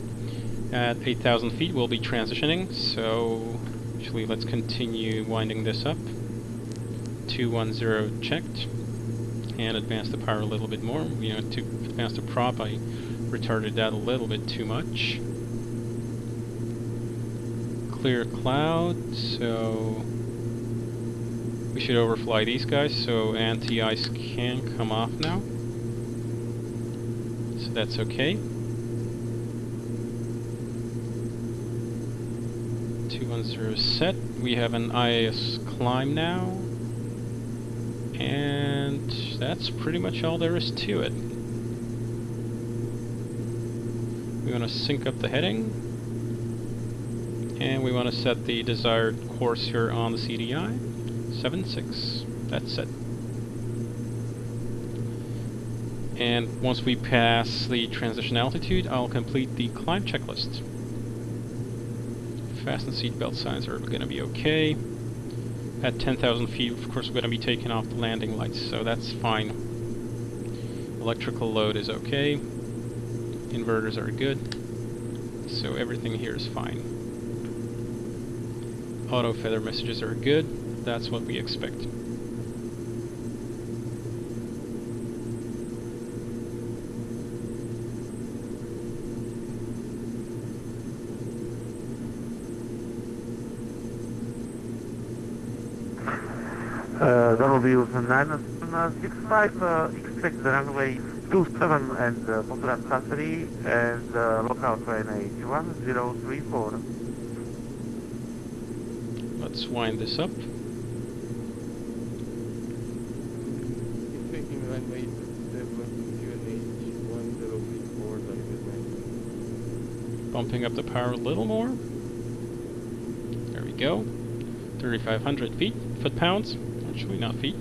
at 8,000 feet we'll be transitioning, so actually let's continue winding this up. 210 checked, and advance the power a little bit more. You know, to advance the prop I retarded that a little bit too much. Clear cloud, so we should overfly these guys, so anti-ice can come off now. So that's okay. 210 set. We have an IAS climb now. And that's pretty much all there is to it. We want to sync up the heading. And we want to set the desired course here on the CDI. 7-6. That's it. And once we pass the transition altitude, I'll complete the climb checklist. Fasten seatbelt signs are going to be okay. At 10,000 feet, of course, we're going to be taking off the landing lights, so that's fine. Electrical load is okay. Inverters are good. So everything here is fine. Auto feather messages are good. That's what we expect. Uh, W965, uh, expect the runway 27 and uh, Popular Factory and uh, local train H1034. Let's wind this up. Expecting runway 1034, Bumping up the power a little more. There we go. 3,500 feet, foot-pounds. Actually, not feet.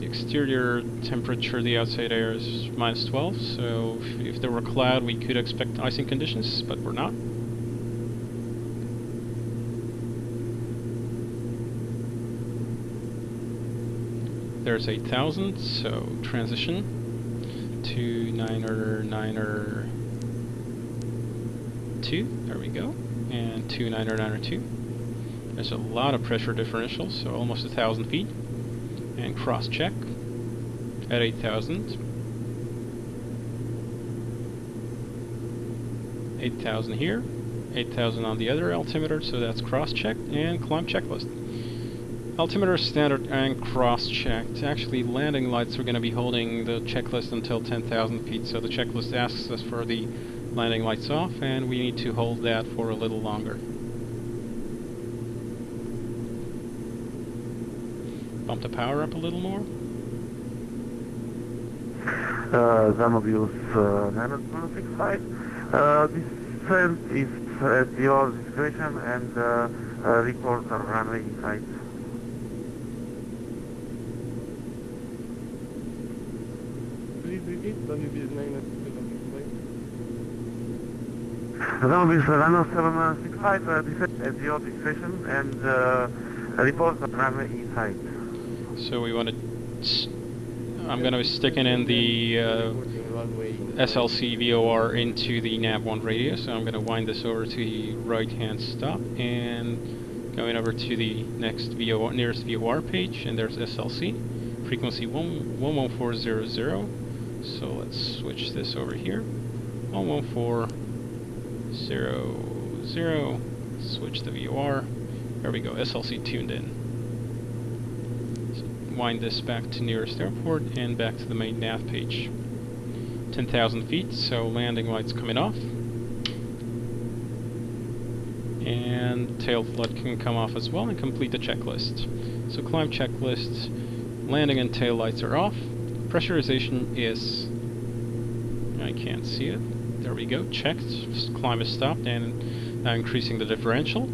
The exterior temperature, the outside air is minus 12, so if, if there were cloud, we could expect icing conditions, but we're not. There's 8,000, so transition to niner niner two. There we go, and two niner oh niner oh two. There's a lot of pressure differential, so almost a thousand feet. And cross check at 8,000. 8,000 here, 8,000 on the other altimeter, so that's cross checked and climb checklist. Altimeter standard and cross-checked. Actually, landing lights are going to be holding the checklist until 10,000 feet, so the checklist asks us for the landing lights off, and we need to hold that for a little longer. Bump the power up a little more. Uh, Zanobius uh, 965. Uh, this descent is at your discretion and uh, uh, report on runway height. Please repeat, WBS 965. Zanobius 965, descent at your discretion and uh. So we want to... I'm going to be sticking in the uh, SLC VOR into the nav1 radio, so I'm going to wind this over to the right-hand stop and going over to the next VOR, nearest VOR page, and there's SLC, frequency 1, 11400. So let's switch this over here. 11400, switch the VOR. There we go, SLC tuned in. So wind this back to nearest airport and back to the main nav page. 10,000 feet, so landing lights coming off. And tail flood can come off as well and complete the checklist. So climb checklist, landing and tail lights are off. Pressurization is, I can't see it. There we go, checked. Climb is stopped and now uh, increasing the differential.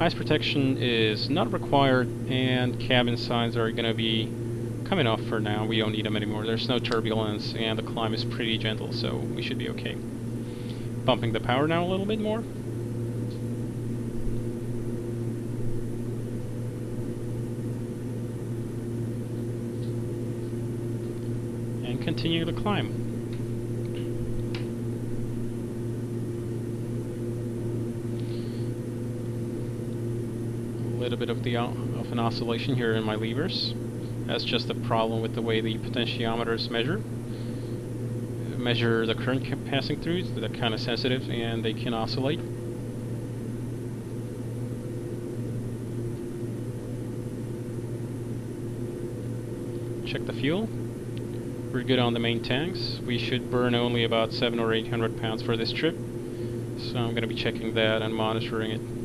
Ice protection is not required and cabin signs are going to be coming off for now. We don't need them anymore. There's no turbulence and the climb is pretty gentle, so we should be okay. Bumping the power now a little bit more. And continue the climb. A little bit of the uh, of an oscillation here in my levers. That's just a problem with the way the potentiometers measure. Measure the current passing through, they're kind of sensitive and they can oscillate. Check the fuel. We're good on the main tanks. We should burn only about 7 or 800 pounds for this trip. So I'm going to be checking that and monitoring it.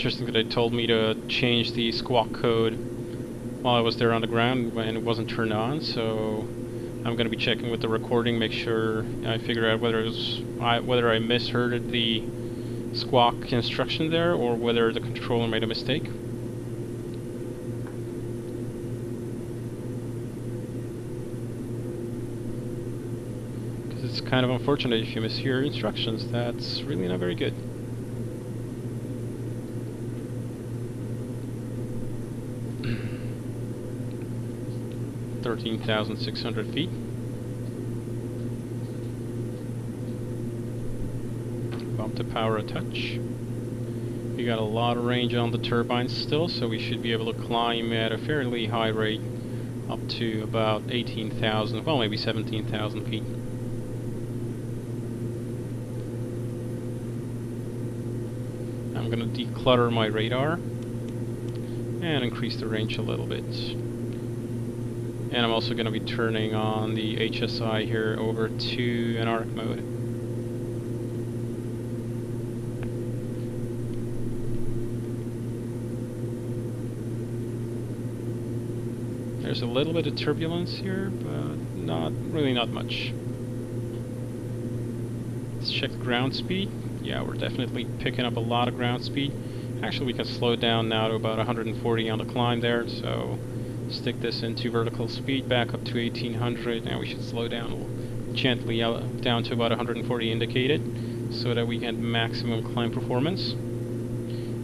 Interesting that they told me to change the squawk code while I was there on the ground when it wasn't turned on, so I'm going to be checking with the recording, make sure I figure out whether it was I, whether I misheard the squawk instruction there or whether the controller made a mistake. Because it's kind of unfortunate if you mishear instructions, that's really not very good. 13,600 feet. Bump the power a touch. We got a lot of range on the turbines still, so we should be able to climb at a fairly high rate up to about 18,000, well maybe 17,000 feet. I'm going to declutter my radar and increase the range a little bit. And I'm also going to be turning on the HSI here over to anarch mode. There's a little bit of turbulence here, but not really not much. Let's check the ground speed. Yeah, we're definitely picking up a lot of ground speed. Actually, we can slow down now to about 140 on the climb there, so stick this into vertical speed back up to 1800. Now we should slow down gently down to about 140 indicated, so that we get maximum climb performance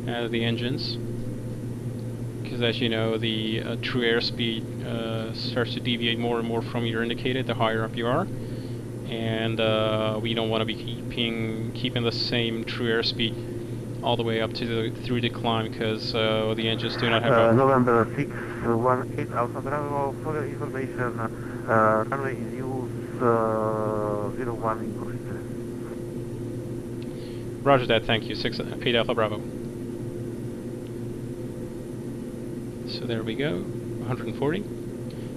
out of the engines. Because as you know, the uh, true airspeed uh, starts to deviate more and more from your indicated the higher up you are and uh, we don't want to be keeping keeping the same true airspeed all the way up to the through the climb because uh, the engines do not have Uh, a November 618 Alpha Bravo, for information, uh, runway is used uh, 01 in Košice. Roger that, thank you. Six eight Alpha Bravo. So there we go, 140.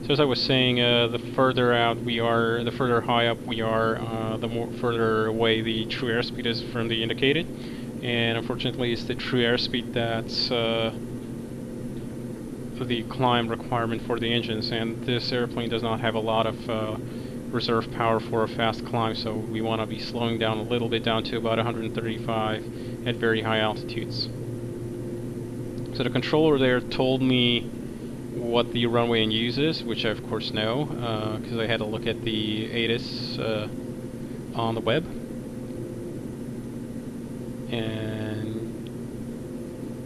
So as I was saying, uh, the further out we are, the further high up we are, uh, the more further away the true airspeed is from the indicated. And unfortunately, it's the true airspeed that's uh, the climb requirement for the engines. And this airplane does not have a lot of uh, reserve power for a fast climb, so we want to be slowing down a little bit down to about 135 at very high altitudes. So the controller there told me what the runway in use is, which I of course know, because I had to look at the ATIS uh, on the web. And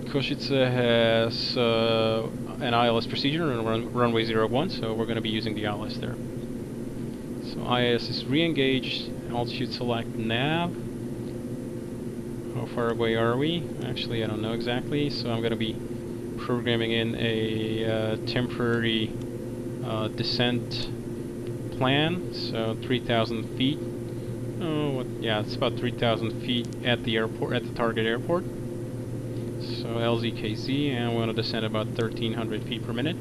Košice has uh, an ILS procedure on run runway 01, so we're going to be using the ILS there. So IS is re-engaged, altitude select nav. How far away are we? Actually, I don't know exactly, so I'm going to be programming in a uh, temporary uh, descent plan, so 3,000 feet. Oh, what, yeah, it's about 3,000 feet at the airport, at the target airport. So LZKZ, and we want to descend about 1,300 feet per minute.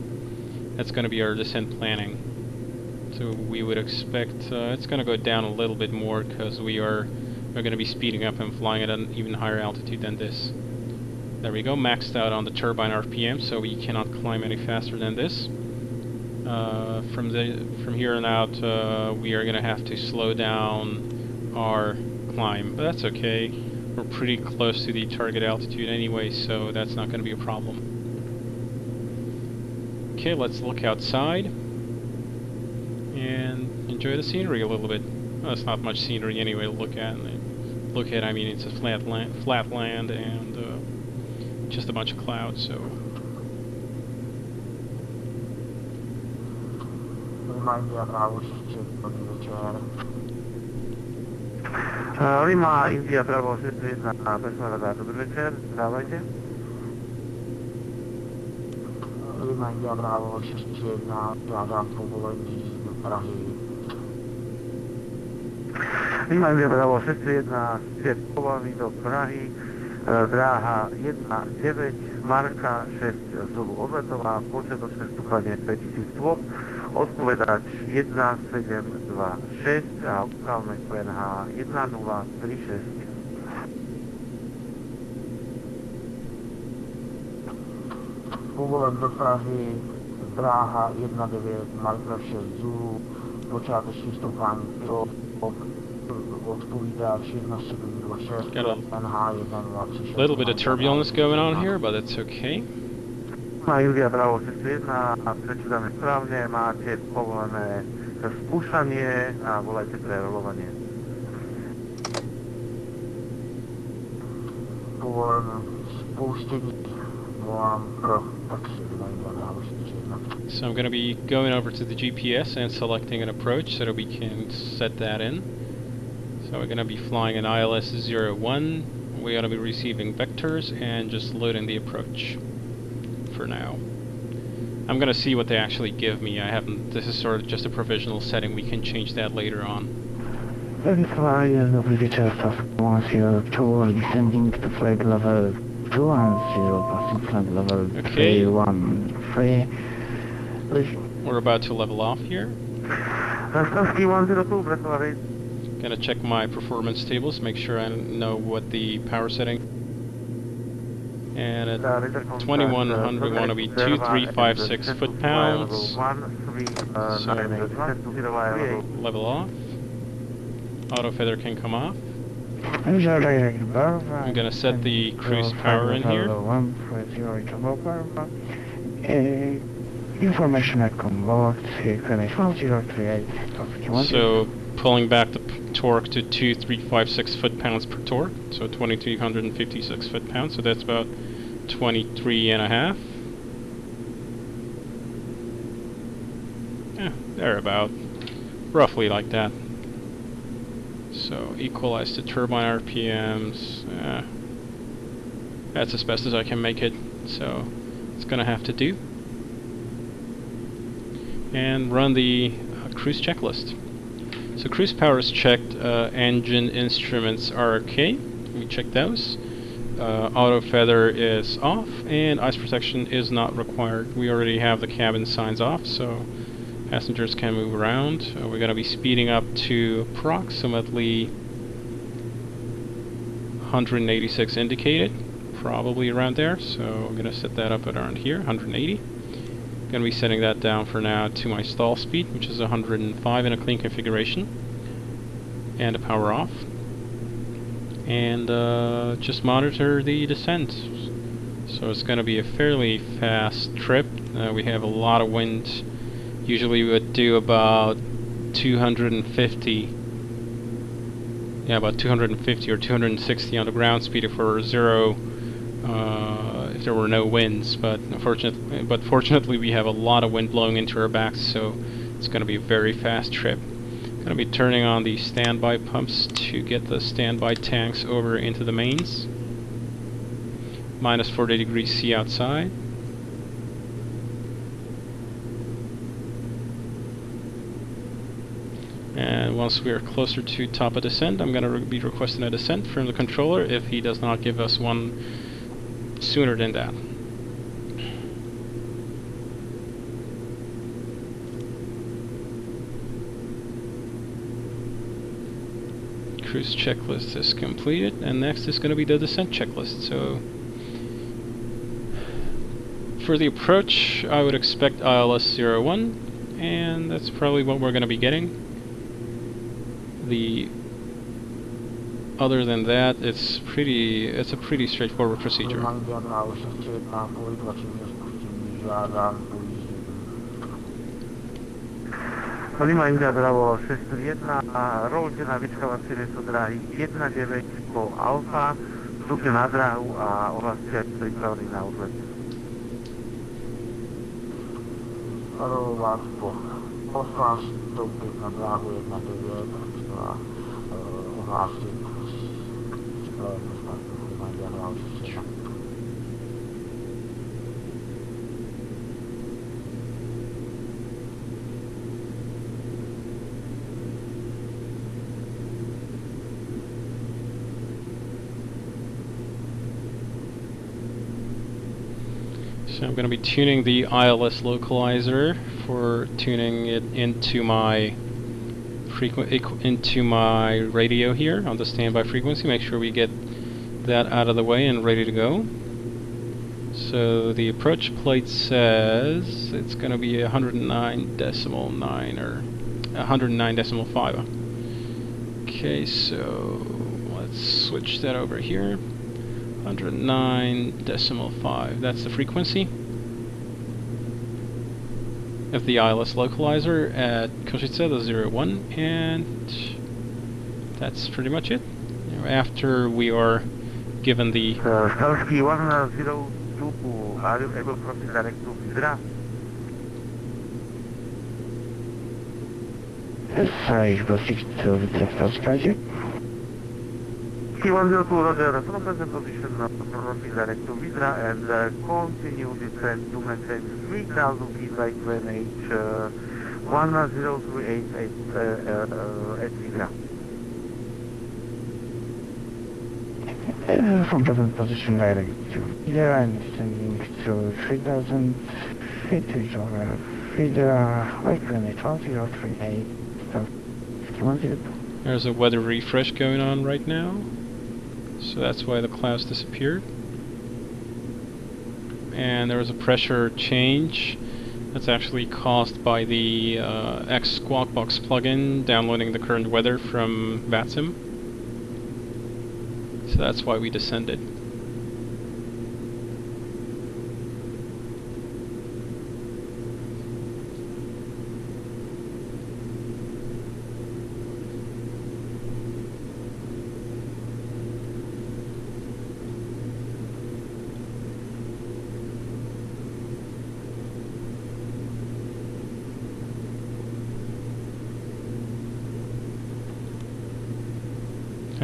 That's going to be our descent planning. So we would expect uh, it's going to go down a little bit more because we are are going to be speeding up and flying at an even higher altitude than this. There we go, maxed out on the turbine RPM, so we cannot climb any faster than this. Uh, from the from here on out, uh, we are going to have to slow down our climb, but that's okay. We're pretty close to the target altitude anyway, so that's not going to be a problem. Okay, let's look outside and enjoy the scenery a little bit. Well, not much scenery anyway to look at. Look at, I mean, it's a flat land, flat land and uh, just a bunch of clouds, so Reminder Bravo 6 dobrý večer. Uh, Lima, India, Bravo 61, persona dobrý večer. dávajte. Lima, India, Bravo 61, žádám povolení do Prahy. Lima, India, Bravo 61, svět povolení do Prahy, dráha 1.9, marka 6 Zulu Odletová, počet 6 stupane 5000 stôp, odpovedač 1.7 1726 a ukálme QNH 1036. Povolen do Prahy, dráha 19, marka 6 Zulu, počáteční stoupání to odpovídá 1726, Got NH 1036. little bit of turbulence going on here, but it's okay. Má Julia Bravo 601 a prečítame správne, máte povolené spúšanie a volajte pre rolovanie. Povolen spouštění, volám pro So I'm going to be going over to the GPS and selecting an approach so that we can set that in. So we're going to be flying an ILS 01. We're going to be receiving vectors and just loading the approach for now. I'm going to see what they actually give me. I haven't. This is sort of just a provisional setting. We can change that later on. Verify dobry wieczór, Sasquatch 2, descending to flag level 2 and 0, passing flag level Okay. 3, 1, 3. Please, We're about to level off here. Rostowski 102, Gonna check my performance tables, make sure I know what the power setting. And at 2100 we want to be 2356 foot-pounds. level off. Auto feather can come off. I'm gonna set the cruise power in here. Uh, information at convert, finish 1038. So pulling back the torque to 2356 foot-pounds per torque, so 2356 foot-pounds, so that's about 23 and a half. Yeah, they're about roughly like that. So equalize the turbine RPMs. Uh, that's as best as I can make it, so it's gonna have to do. And run the uh, cruise checklist. So cruise power is checked, uh, engine instruments are okay, we checked those. Uh, auto feather is off, and ice protection is not required. We already have the cabin signs off, so passengers can move around. Uh, we're going to be speeding up to approximately 186 indicated, probably around there, so I'm going to set that up at around here, 180. Going to be setting that down for now to my stall speed, which is 105 in a clean configuration, and a power off. And uh, just monitor the descent. So it's going to be a fairly fast trip. Uh, we have a lot of wind. Usually we would do about 250. Yeah, about 250 or 260 on the ground speed if we're zero. Uh, there were no winds, but unfortunately, but fortunately we have a lot of wind blowing into our backs, so it's going to be a very fast trip. Going to be turning on the standby pumps to get the standby tanks over into the mains. Minus 40 degrees C outside. And once we are closer to top of descent, I'm going to be requesting a descent from the controller if he does not give us one sooner than that. Cruise checklist is completed, and next is going to be the descent checklist. So, for the approach, I would expect ILS 01, and that's probably what we're going to be getting. The other than that, it's pretty. It's a pretty straightforward procedure. Lima India Bravo 601, rollte na vyčkávacie súdra 19 po Alfa, stupne na dráhu a ohlasite pripravený na odlet. Aro vás po osvás vstoupit na dráhu 1.9 a ohlásit připravenost startu Lima India Bravo 601. So I'm going to be tuning the ILS localizer for tuning it into my into my radio here on the standby frequency. Make sure we get that out of the way and ready to go. So the approach plate says it's going to be 109 decimal 9 or 109 decimal 5. Okay, so let's switch that over here. 109 decimal 5. That's the frequency of the ILS localizer at Košice, the 01, and that's pretty much it. After we are given the Stalski 102 are you able to proceed direct to Vidra? Yes, proceed to the first project. T102 Roger, from present position uh, proceed direct to Vidra and uh, continue descent to maintain 3000 feet by QNH uh, 1038 at, uh, uh, at Vidra. Uh, from present position direct to Feeder and descending to 3000 feet to over Feeder, like limit 1038, so There's a weather refresh going on right now. So that's why the clouds disappeared. And there was a pressure change that's actually caused by the uh, X Squawk Box plugin downloading the current weather from VATSIM. So that's why we descended.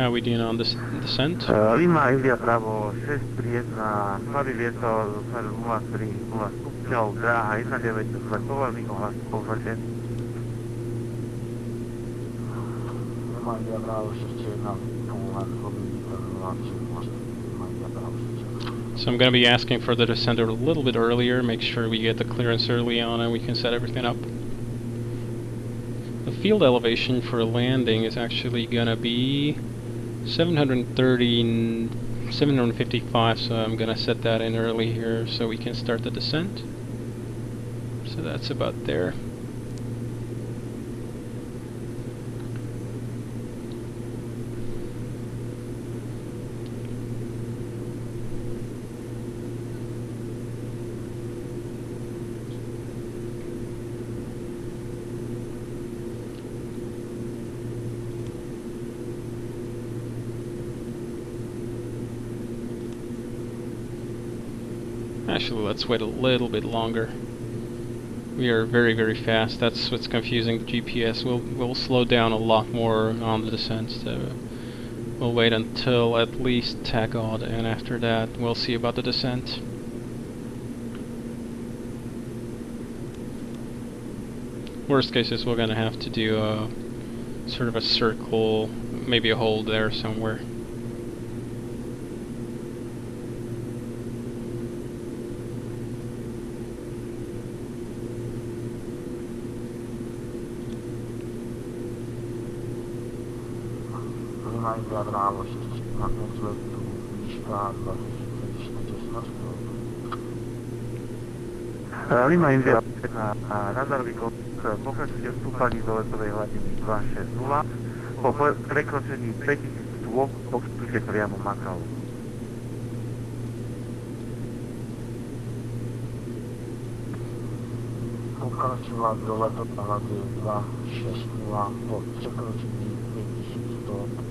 How we doing on this descent? Uh, Lima India Bravo 631, slabý vietor do smeru 03, 0 stupňov, dráha 19, povolný ohlas povede. Reminder Bravo 61, Poland, Reminder Bravo 61. So I'm going to be asking for the descent a little bit earlier, make sure we get the clearance early on and we can set everything up. The field elevation for landing is actually going to be 730, 755, so I'm going to set that in early here so we can start the descent. So that's about there. Actually, let's wait a little bit longer. We are very, very fast. That's what's confusing GPS. We'll we'll slow down a lot more on the descent. So we'll wait until at least Tagod, and after that, we'll see about the descent. Worst case is we're gonna have to do a sort of a circle, maybe a hole there somewhere. kadar ağlaşır çıkmak zorunda işte Allah Lima India na radarový kontrol pokračujte vstúpaní do letovej hladiny 260 po prekročení 5000 stôp pokračujte priamo Makau. Pokračovať do letovej hladiny 260 po prekročení 5000 stôp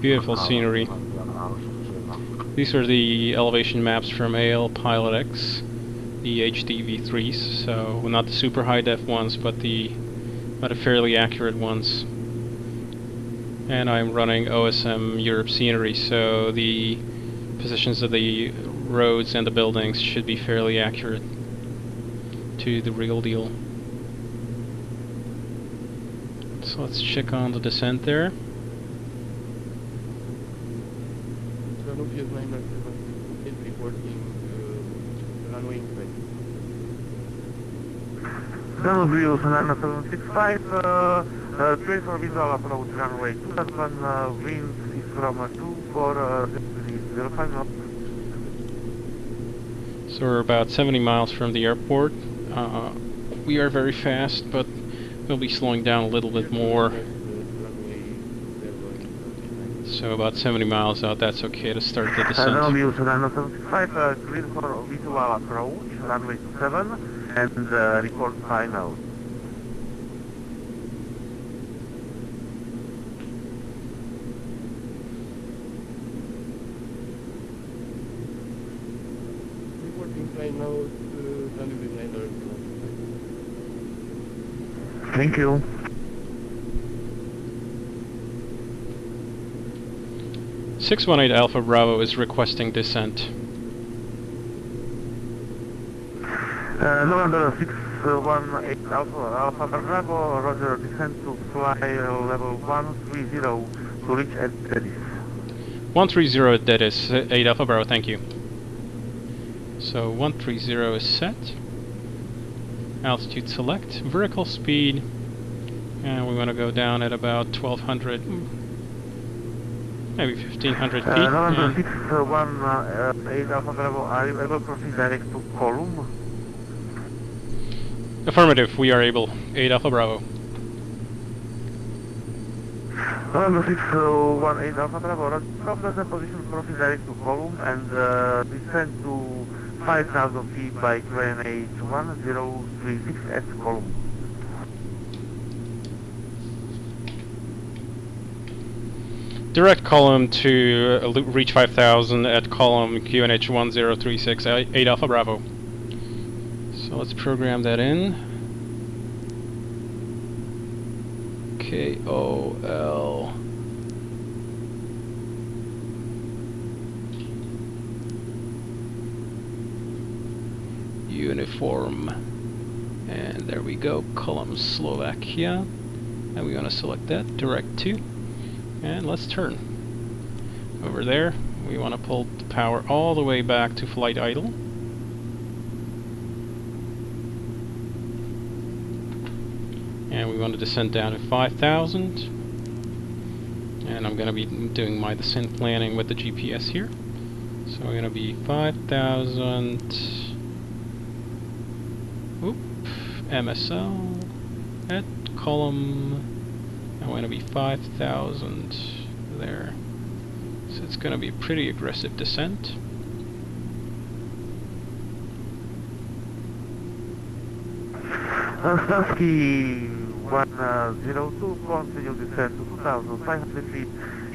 Beautiful scenery. Reminder Bravo 61. These are the elevation maps from alpilotX, the HDV3s, so not the super high def ones, but the but a fairly accurate ones. And I'm running OSM Europe scenery, so the positions of the roads and the buildings should be fairly accurate to the real deal. So let's check on the descent there. Danube is 997, is reporting uh, runway inside. Danube 9765, uh, uh, 24 visual approach runway 27, uh, winds is from uh, 24, uh, 05 knots. So we're about 70 miles from the airport. Uh, we are very fast, but we'll be slowing down a little bit more. Runway 0 So about 70 miles out, that's okay to start the descent. Danube 9765, uh, clear for visual approach, runway 27, and uh, report final. Report now uh, running with niner. Thank you. Six one eight Alpha Bravo is requesting descent. Uh, November 618 Alpha, Alpha Bravo, Roger, descend to fly uh, level 130 to reach at Edis. One three zero that is uh, eight Alpha Bravo, thank you. So one three zero is set. Altitude select, vertical speed, and we want to go down at about twelve hundred, maybe fifteen hundred feet. Uh, November yeah. 618 Alpha Bravo, are you able to proceed direct to Column? Affirmative, we are able. 8 Alpha Bravo. November 618 Alpha Bravo, from present position proceed direct to Column and uh, descend to 5,000 feet by QNH 1036 at Column. Direct column to uh, reach 5000 at column QNH 1036, 8 Alpha Bravo. Let's program that in. K O L. Uniform. And there we go, column Slovakia. And we want to select that, direct to. And let's turn. Over there, we want to pull the power all the way back to flight idle. And we want to descend down to 5,000. And I'm going to be doing my descent planning with the GPS here. So we're going to be 5,000. Oop. MSL. At column. I want to be 5,000 there. So it's going to be a pretty aggressive descent. Starsky 102, continue descent to 2,500 feet.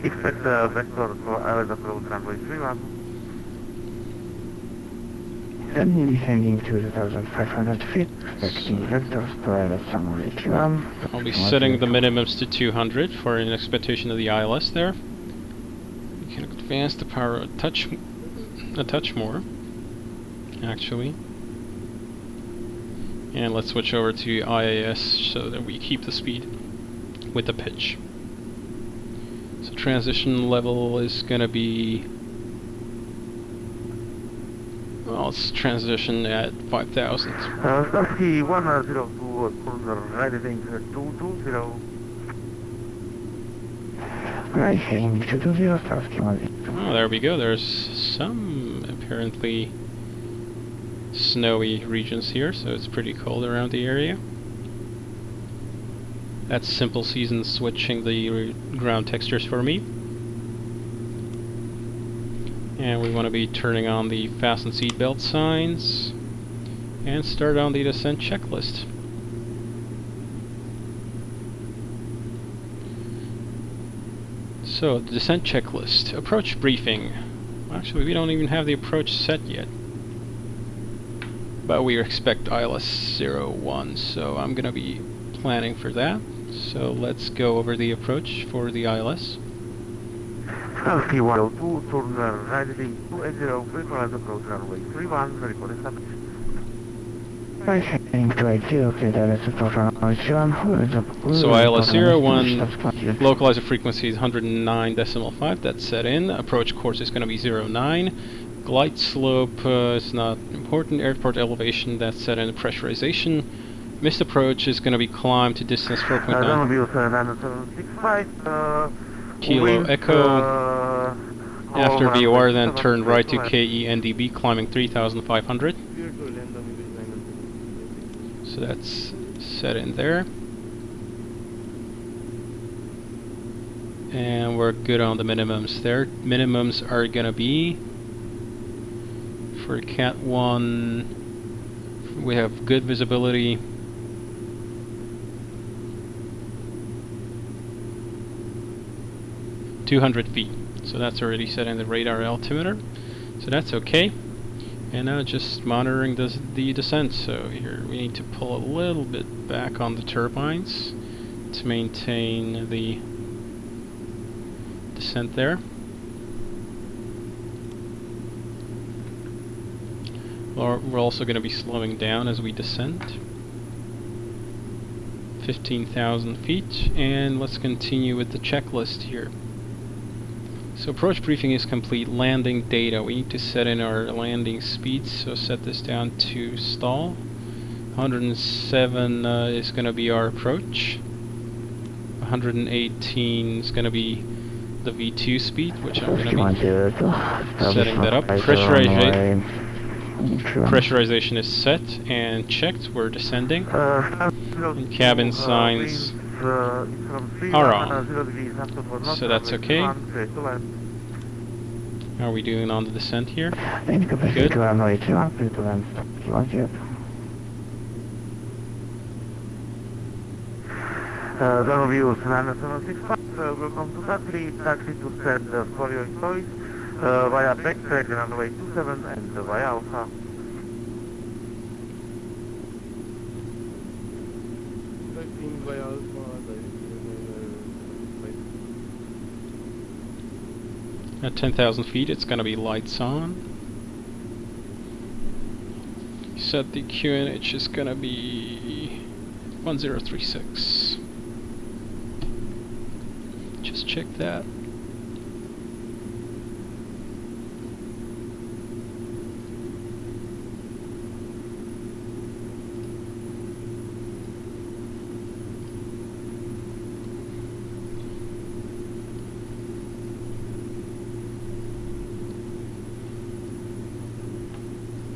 Expect uh, vector for approach runway 31. Suddenly descending to 2,500 feet, expecting vectors to ILS runway 31. I'll be setting the minimums to 200 for an expectation of the ILS there. We can advance the power a touch, a touch more, actually. And let's switch over to IAS so that we keep the speed with the pitch. So transition level is gonna be well, let's transition at 5,000. Uh, Starsky 102, corner right heading 220. Right heading to 20, Starsky 102. Oh, there we go. There's some apparently snowy regions here, so it's pretty cold around the area. That's simple season switching the ground textures for me. And we want to be turning on the fasten seatbelt signs and start on the descent checklist. So, the descent checklist. Approach briefing. Actually, we don't even have the approach set yet. But we expect ILS 01, so I'm going to be planning for that. So let's go over the approach for the ILS. Starsky 102, turn right heading 280, visualize approach runway 31, report established. Right heading to 80, clear ILS approach runway 31. So ILS 01, localizer frequency is 109.5, that's set in. Approach course is going to be 09. Glide slope uh, is not important. Airport elevation, that's set in. Pressurization. Missed approach is going to be climbed to distance Uh, 4.9 Downview 9765, uh, kilo wind, echo. uh, After runway VOR, then turn right to left. KE NDB, climbing 3,500. Clear to land on with niner. So that's set in there. And we're good on the minimums there. Minimums are gonna be for Cat 1 we have good visibility. Two hundred feet. So that's already set in the radar altimeter. So that's okay. And now just monitoring the, the descent. So here we need to pull a little bit back on the turbines to maintain the descent there. Or we're also going to be slowing down as we descend. 15,000 feet and let's continue with the checklist here. So approach briefing is complete. Landing data. We need to set in our landing speeds. So set this down to stall. 107 uh, is going to be our approach. 118 is going to be the V2 speed, which I'm going to be setting that up. Pressurization, pressurization is set and checked. We're descending. Uh, And cabin signs uh, are on. So that's okay. How are we doing on the descent here? Good. Uh, views 9765, uh, welcome to Tatry, taxi to send uh, for your choice uh, via backtrack runway 27 and uh, via Alpha. At 10,000 feet, it's going to be lights on. Set the QNH is going to be 1036. Just check that.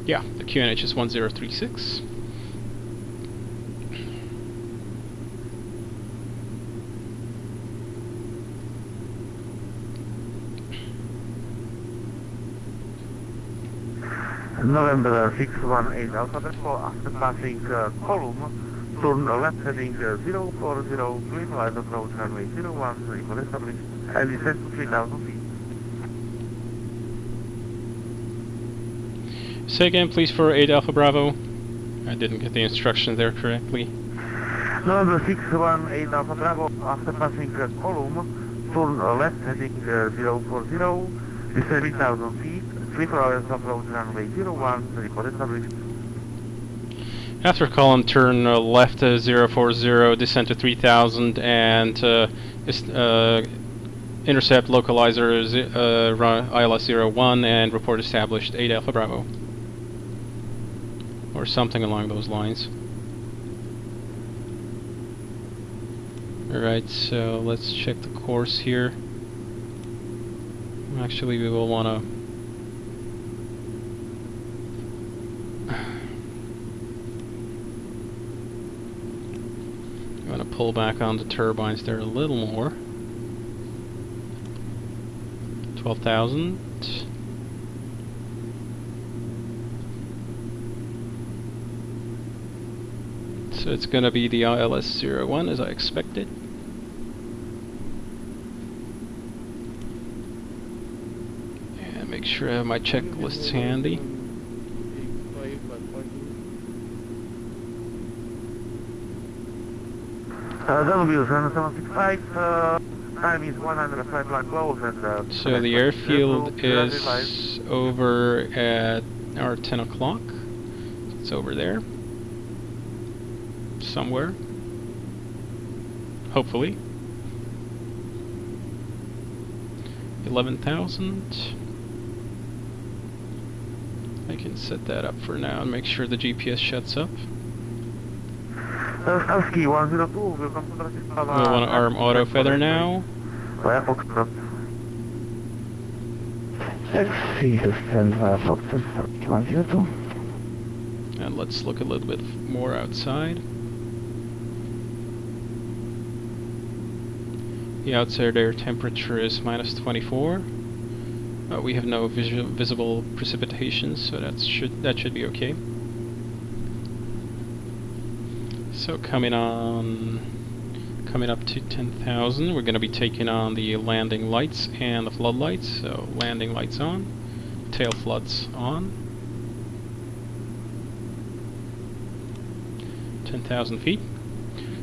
Yeah, the QNH is 1036. November 618 Alpha Bravo, after passing uh, column, turn left heading uh, 040, green light approach runway 01, equal established, and descend to 3000 feet. Say again, please, for 8 Alpha Bravo. I didn't get the instructions there correctly. November 618 Alpha Bravo, after passing uh, column, turn uh, left heading uh, 040, descend 3000 feet, 3 4 hours approach runway 01, report established. After column, turn uh, left to 040, descend to 3000, and uh, uh, intercept localizer uh, ILS 01 and report established 8 Alpha Bravo. Or something along those lines. Alright, so let's check the course here. Actually, we will want to I'm going to pull back on the turbines there a little more. 12,000. So it's going to be the ILS 01 as I expected. And make sure I have my checklists handy. Five by parking. Uh, W 7765, uh, time is 105 black close and uh, So the airfield is over at our 10 o'clock. It's over there. Somewhere. Hopefully. 11,000. I can set that up for now and make sure the GPS shuts up. Uh, Starsky 102, welcome to Bratislava. We want to arm auto feather now. Via Foxtrot. Taxi to stand via Foxtrot 102. And let's look a little bit more outside. The outside air temperature is minus 24. Uh, we have no visible precipitation, so that should that should be okay. So coming on, coming up to 10,000, we're going to be taking on the landing lights and the floodlights. So landing lights on, tail floods on. 10,000 feet,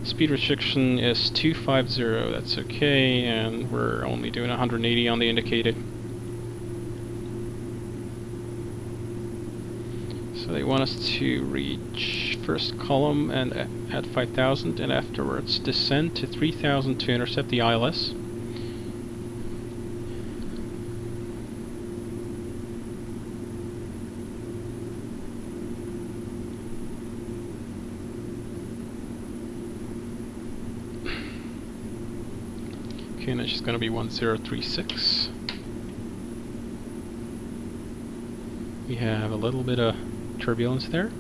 Speed restriction is 250, that's okay, and we're only doing 180 on the indicated. So they want us to reach first column and at 5000 and afterwards descend to 3000 to intercept the ILS. Just gonna be 1036. We have a little bit of turbulence there.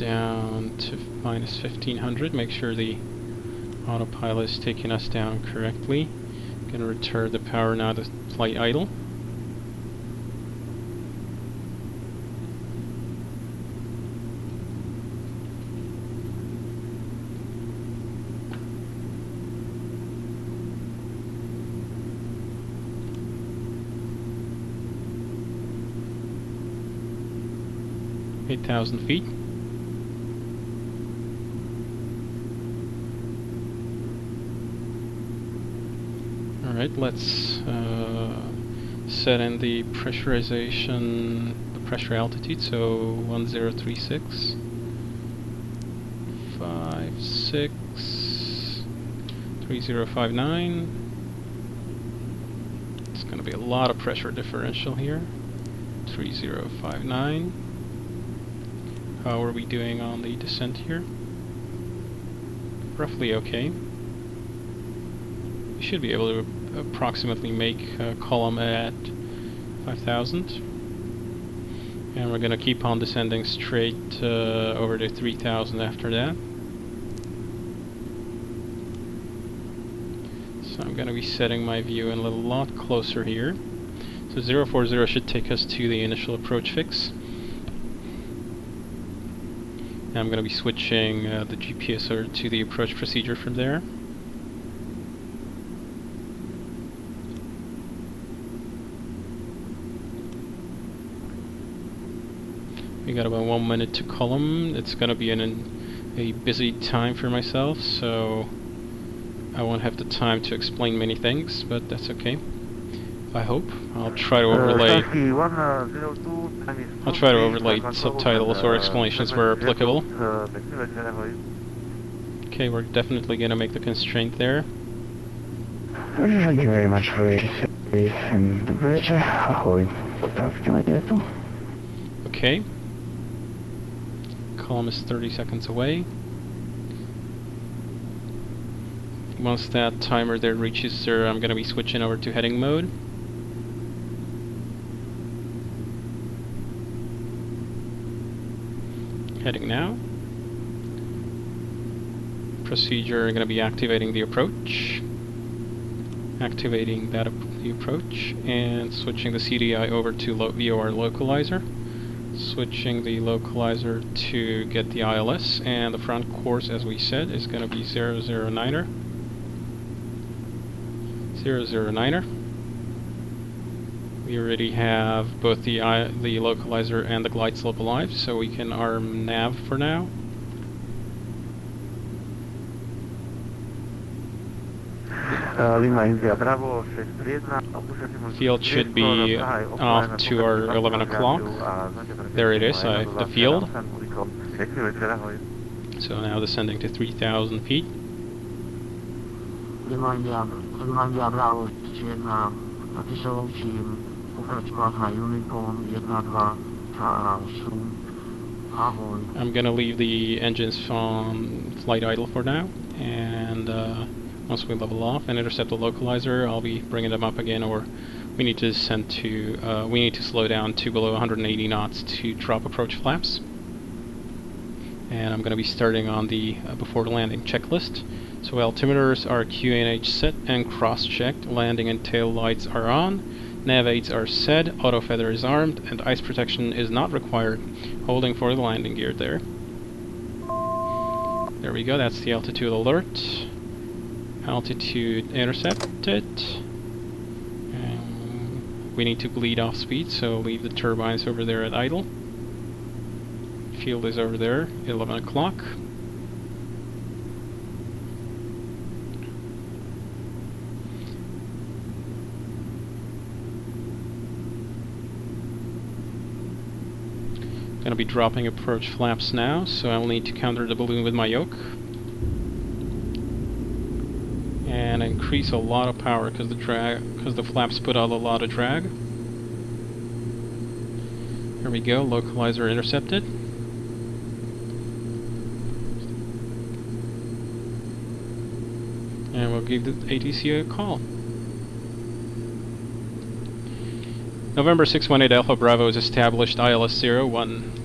down to minus 1500. Make sure the autopilot is taking us down correctly. Gonna return the power now to flight idle. Eight thousand feet. Let's uh, set in the pressurization, the pressure altitude, so 1036, 5, 6, 3059. It's going to be a lot of pressure differential here. 3059. How are we doing on the descent here? Roughly okay. We should be able to approximately make a column at 5000 and we're gonna keep on descending straight uh, over to 3000 after that. So I'm gonna be setting my view in a little lot closer here. So 040 should take us to the initial approach fix. And I'm gonna be switching uh, the GPS to the approach procedure from there We got about one minute to column. It's gonna be an, an, a busy time for myself, so I won't have the time to explain many things, but that's okay. I hope. I'll try to overlay. I'll try to overlay subtitles or explanations where applicable. Okay, we're definitely gonna make the constraint there. Thank you very much for your service and the bridge. Ahoy. Talk to my dad. Okay. Column is 30 seconds away. Once that timer there reaches zero, I'm gonna be switching over to heading mode. Heading now. Procedure gonna be activating the approach. Activating that the approach and switching the CDI over to lo VOR localizer switching the localizer to get the ILS and the front course as we said is going to be 009er 009er we already have both the I the localizer and the glide slope alive so we can arm nav for now Field should be off to our 11 o'clock. There it is, uh, I, the field. So now descending to 3,000 feet. Reminder, reminder Bravo 1 napiszą ci upraćkovat na Unicom 1, 2, 8, ahoj. I'm gonna leave the engines on flight idle for now, and uh, once we level off and intercept the localizer, I'll be bringing them up again, or we need to descend to, uh, we need to slow down to below 180 knots to drop approach flaps. And I'm going to be starting on the uh, before the landing checklist. So altimeters are QNH set and cross-checked, landing and tail lights are on, nav aids are set, auto feather is armed, and ice protection is not required. Holding for the landing gear there. There we go, that's the altitude alert. Altitude intercepted. Um, we need to bleed off speed, so leave the turbines over there at idle. Field is over there, 11 o'clock. Gonna be dropping approach flaps now, so I'll need to counter the balloon with my yoke. And increase a lot of power because the drag because the flaps put out a lot of drag. Here we go, localizer intercepted. And we'll give the ATC a call. November 618 Alpha Bravo is established ILS 01.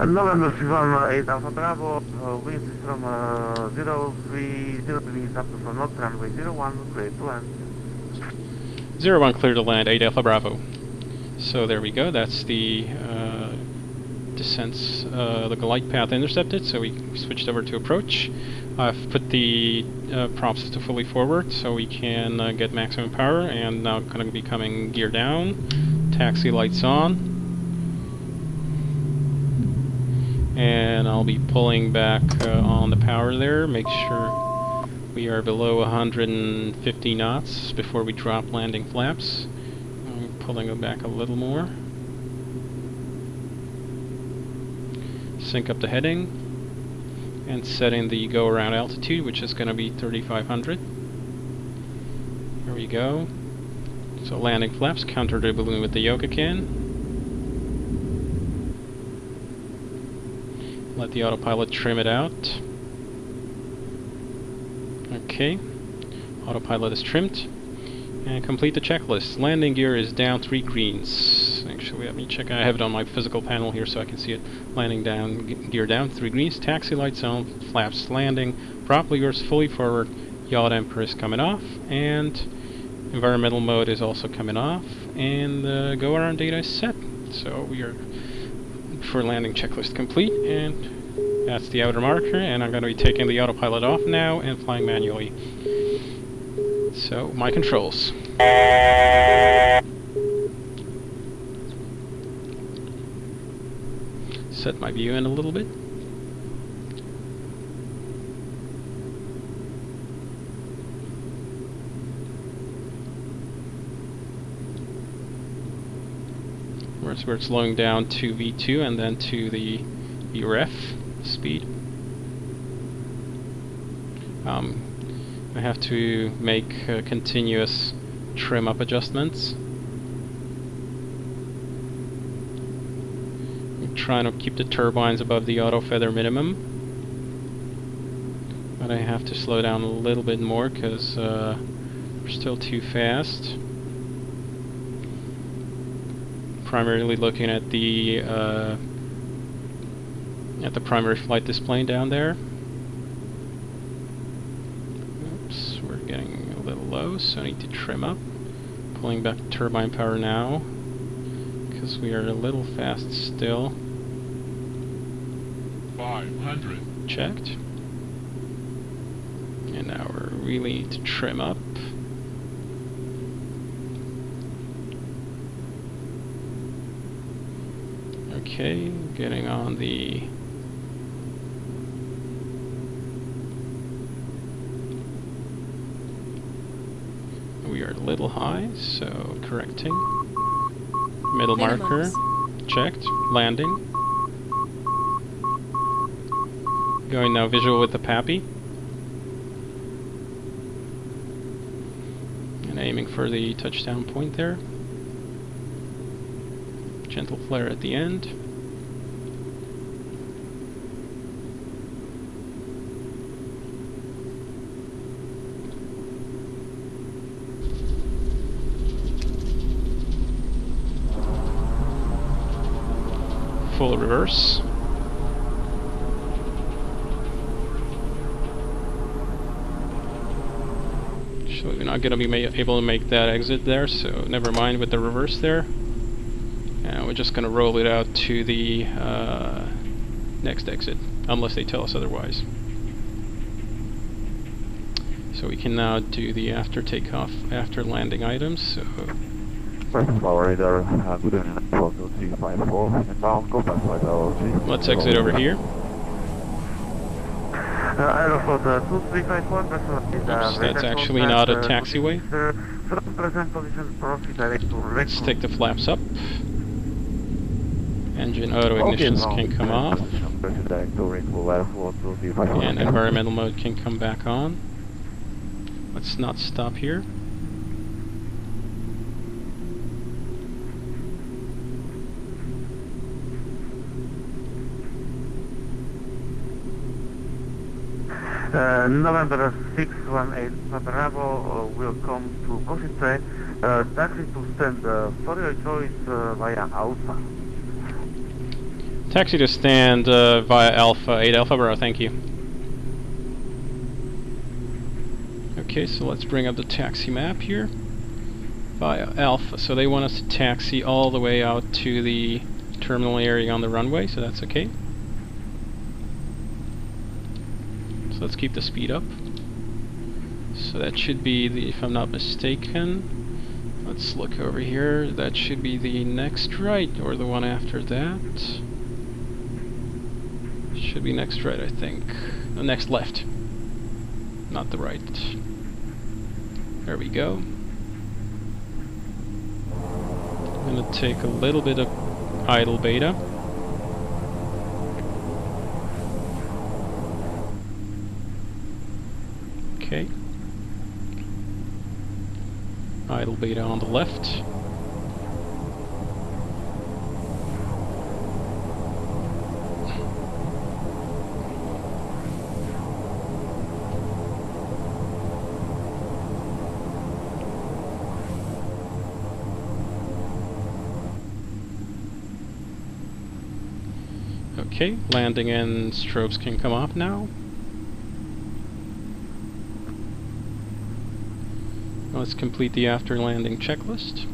And November 618 Alpha Bravo, uh, winds from uh, 03, 0 degrees up from north runway 01, clear to land. 01 clear to land, 8 Alpha Bravo. So there we go, that's the uh, descents, uh, the glide path intercepted, so we switched over to approach. I've put the uh, props to fully forward so we can uh, get maximum power and now going to be coming gear down, taxi lights on. And I'll be pulling back uh, on the power there, make sure we are below 150 knots before we drop landing flaps. I'm pulling them back a little more. Sync up the heading and setting the go around altitude which is going to be 3500 there we go so landing flaps counter the balloon with the yoke again let the autopilot trim it out. Okay. Autopilot is trimmed. And complete the checklist. Landing gear is down three greens. Actually let me check. I have it on my physical panel here so I can see it. Landing down gear down three greens. Taxi lights on flaps landing. Prop levers fully forward. Yaw damper is coming off. And environmental mode is also coming off. And the go around data is set. So we are for landing checklist complete and that's the outer marker and I'm going to be taking the autopilot off now and flying manually so my controls set my view in a little bit. Whereas we're slowing down to V2 and then to the VREF speed. Um, I have to make uh, continuous trim up adjustments. I'm trying to keep the turbines above the auto feather minimum. But I have to slow down a little bit more because uh, we're still too fast. Primarily looking at the uh, at the primary flight display down there. Oops, we're getting a little low, so I need to trim up. Pulling back turbine power now because we are a little fast still. 500. Checked. And now we're really need to trim up. Okay, getting on the we are a little high, so correcting. Middle marker, checked, landing. Going now visual with the PAPI. And aiming for the touchdown point there. Gentle flare at the end. full reverse. Actually, we're not going to be able to make that exit there, so never mind with the reverse there. And we're just going to roll it out to the uh, next exit, unless they tell us otherwise. So we can now do the after takeoff, after landing items. So. First, good. 42354, inbound, go back flight LOG. let's exit over here. Aeroflot 2354, present radar. Oops, that's actually not a taxiway. evening, Sir, from present position, proceed direct to Let's take the flaps up. Engine auto ignitions can come off. Proceed direct to Recru, Aeroflot 2354. And environmental mode can come back on. Let's not stop here. Uh, November 618 Bravo uh, will come to Košice. Uh, taxi to stand uh, for your choice uh, via Alpha. Taxi to stand uh, via Alpha 8 Alpha Bravo, thank you. Okay, so let's bring up the taxi map here. Via Alpha, so they want us to taxi all the way out to the terminal area on the runway, so that's okay. So let's keep the speed up. So that should be the, if I'm not mistaken, let's look over here, that should be the next right, or the one after that. Should be next right, I think. The next left. Not the right. There we go. I'm gonna take a little bit of idle beta. Okay. Idle beta on the left. Okay, landing and strobes can come off now. Let's complete the after landing checklist.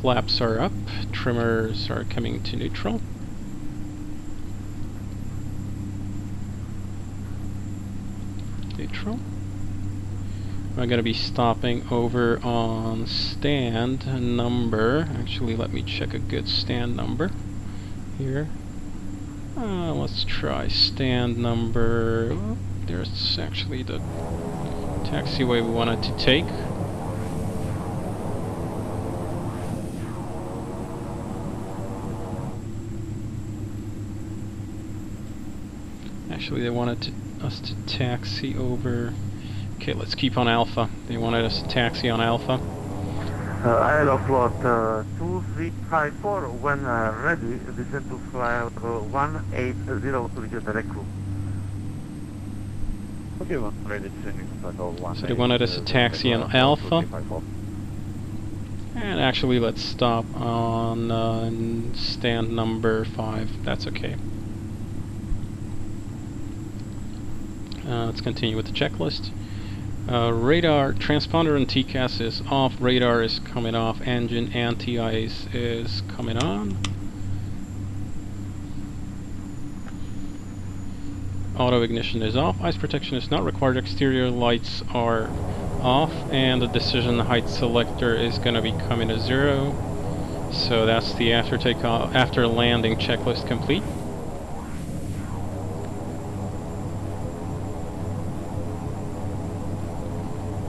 Flaps are up, trimmers are coming to neutral. Neutral. I'm going to be stopping over on stand number. Actually, let me check a good stand number here. Uh, let's try stand number. oh, there's actually the taxiway we wanted to take. Actually, they wanted to, us to taxi over. Okay, let's keep on Alpha. They wanted us to taxi on Alpha. Uh, Aeroflot uh, 2354, when uh, ready, descend to fly uh, 180 to the. Okay, when ready, descending to flight level So they wanted us to taxi on Alpha. And actually, let's stop on uh, stand number 5. That's okay. Uh, let's continue with the checklist. Uh, radar, transponder and TCAS is off, radar is coming off, engine anti-ice is coming on. Auto ignition is off, ice protection is not required, exterior lights are off, and the decision height selector is going to be coming to zero. So that's the after takeoff, uh, after landing checklist complete.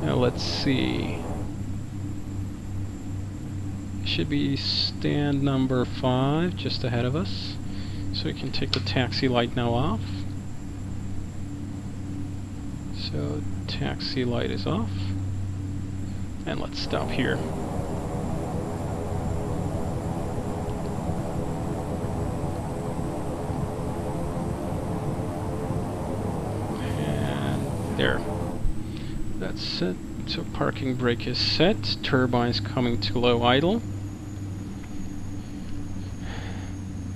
Now let's see. Should be stand number five, just ahead of us. So we can take the taxi light now off. So taxi light is off. And let's stop here. And there. That's set. So parking brake is set. Turbines coming to low idle.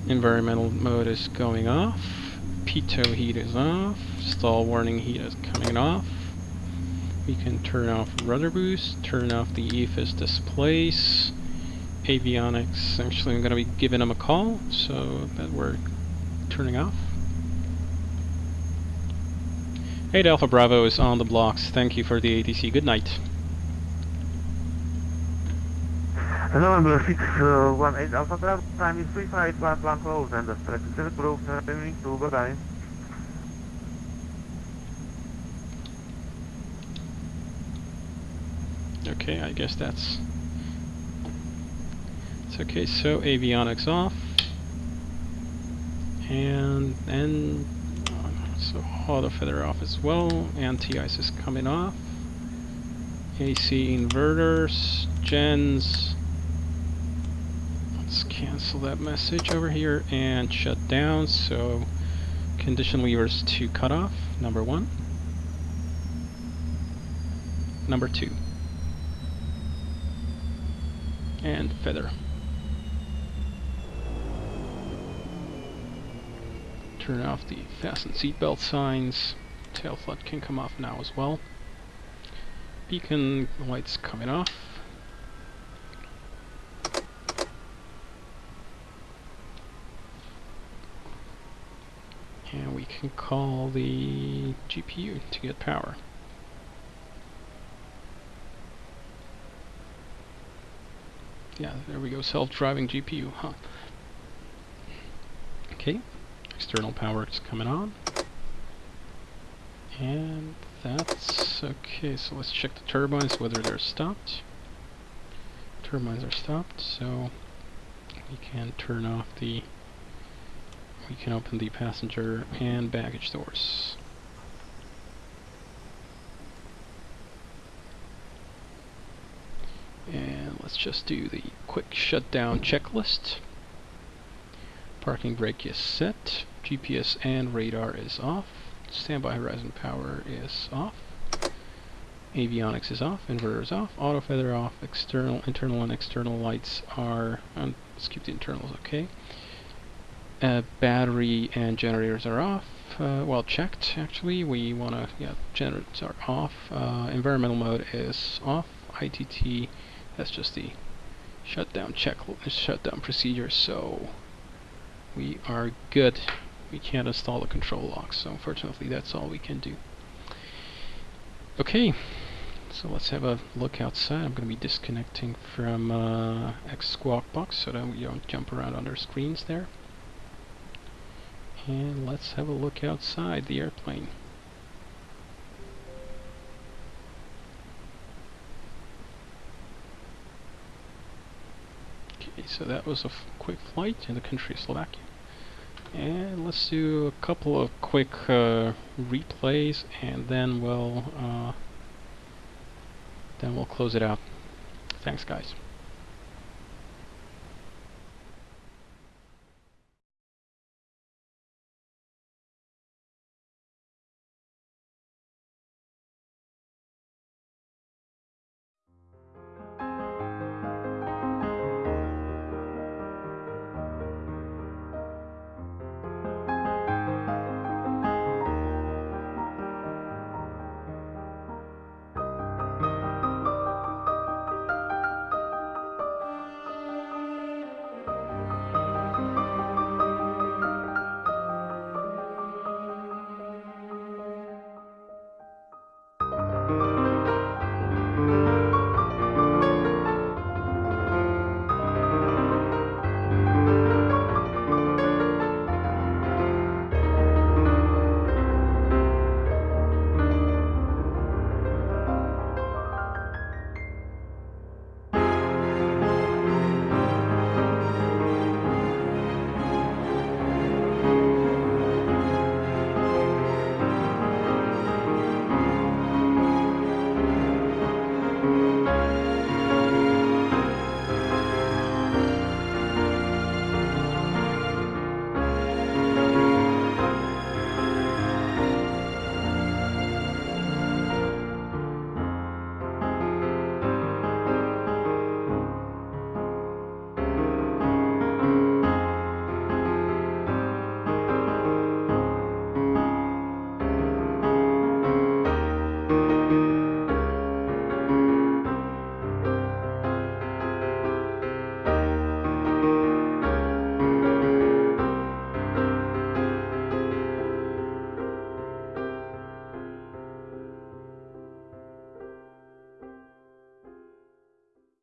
Environmental mode is going off. Pitot heat is off. Stall warning heat is coming off. We can turn off rudder boost, turn off the EFIS displays, avionics. Actually, I'm going to be giving them a call, so that we're turning off. Hey, Alpha Bravo is on the blocks. Thank you for the ATC. Good night. Uh, November 618 Alpha Bravo, time is 3511 close and the specific group turning to bye-bye. Okay, I guess that's... It's okay, so avionics off. And then... Uh, so auto feather off as well. Anti-ice is coming off. AC inverters, gens. Cancel that message over here and shut down. So condition levers to cut off, number one. Number two. And feather. Turn off the fasten seatbelt signs. Tail flood can come off now as well. Beacon lights coming off. And we can call the GPU to get power. Yeah, there we go, self-driving GPU, huh. Okay, external power is coming on. And that's okay, so let's check the turbines, whether they're stopped. Turbines are stopped, so we can turn off the, we can open the passenger and baggage doors. And let's just do the quick shutdown checklist. Parking brake is set, GPS and radar is off, standby horizon power is off, avionics is off, inverter is off, auto feather off, external, internal and external lights are, um, let's keep the internals okay. Uh, battery and generators are off, uh, well checked actually, we want to, yeah, generators are off, uh, environmental mode is off, ITT, that's just the shutdown check, shutdown procedure, so we are good. We can't install the control locks, so unfortunately that's all we can do. Okay, so let's have a look outside. I'm going to be disconnecting from uh, XSquawkBox so that we don't jump around on our screens there. And let's have a look outside the airplane. Okay, so that was a quick flight in the country of Slovakia. And let's do a couple of quick uh, replays, and then we'll uh, then we'll close it out. Thanks, guys.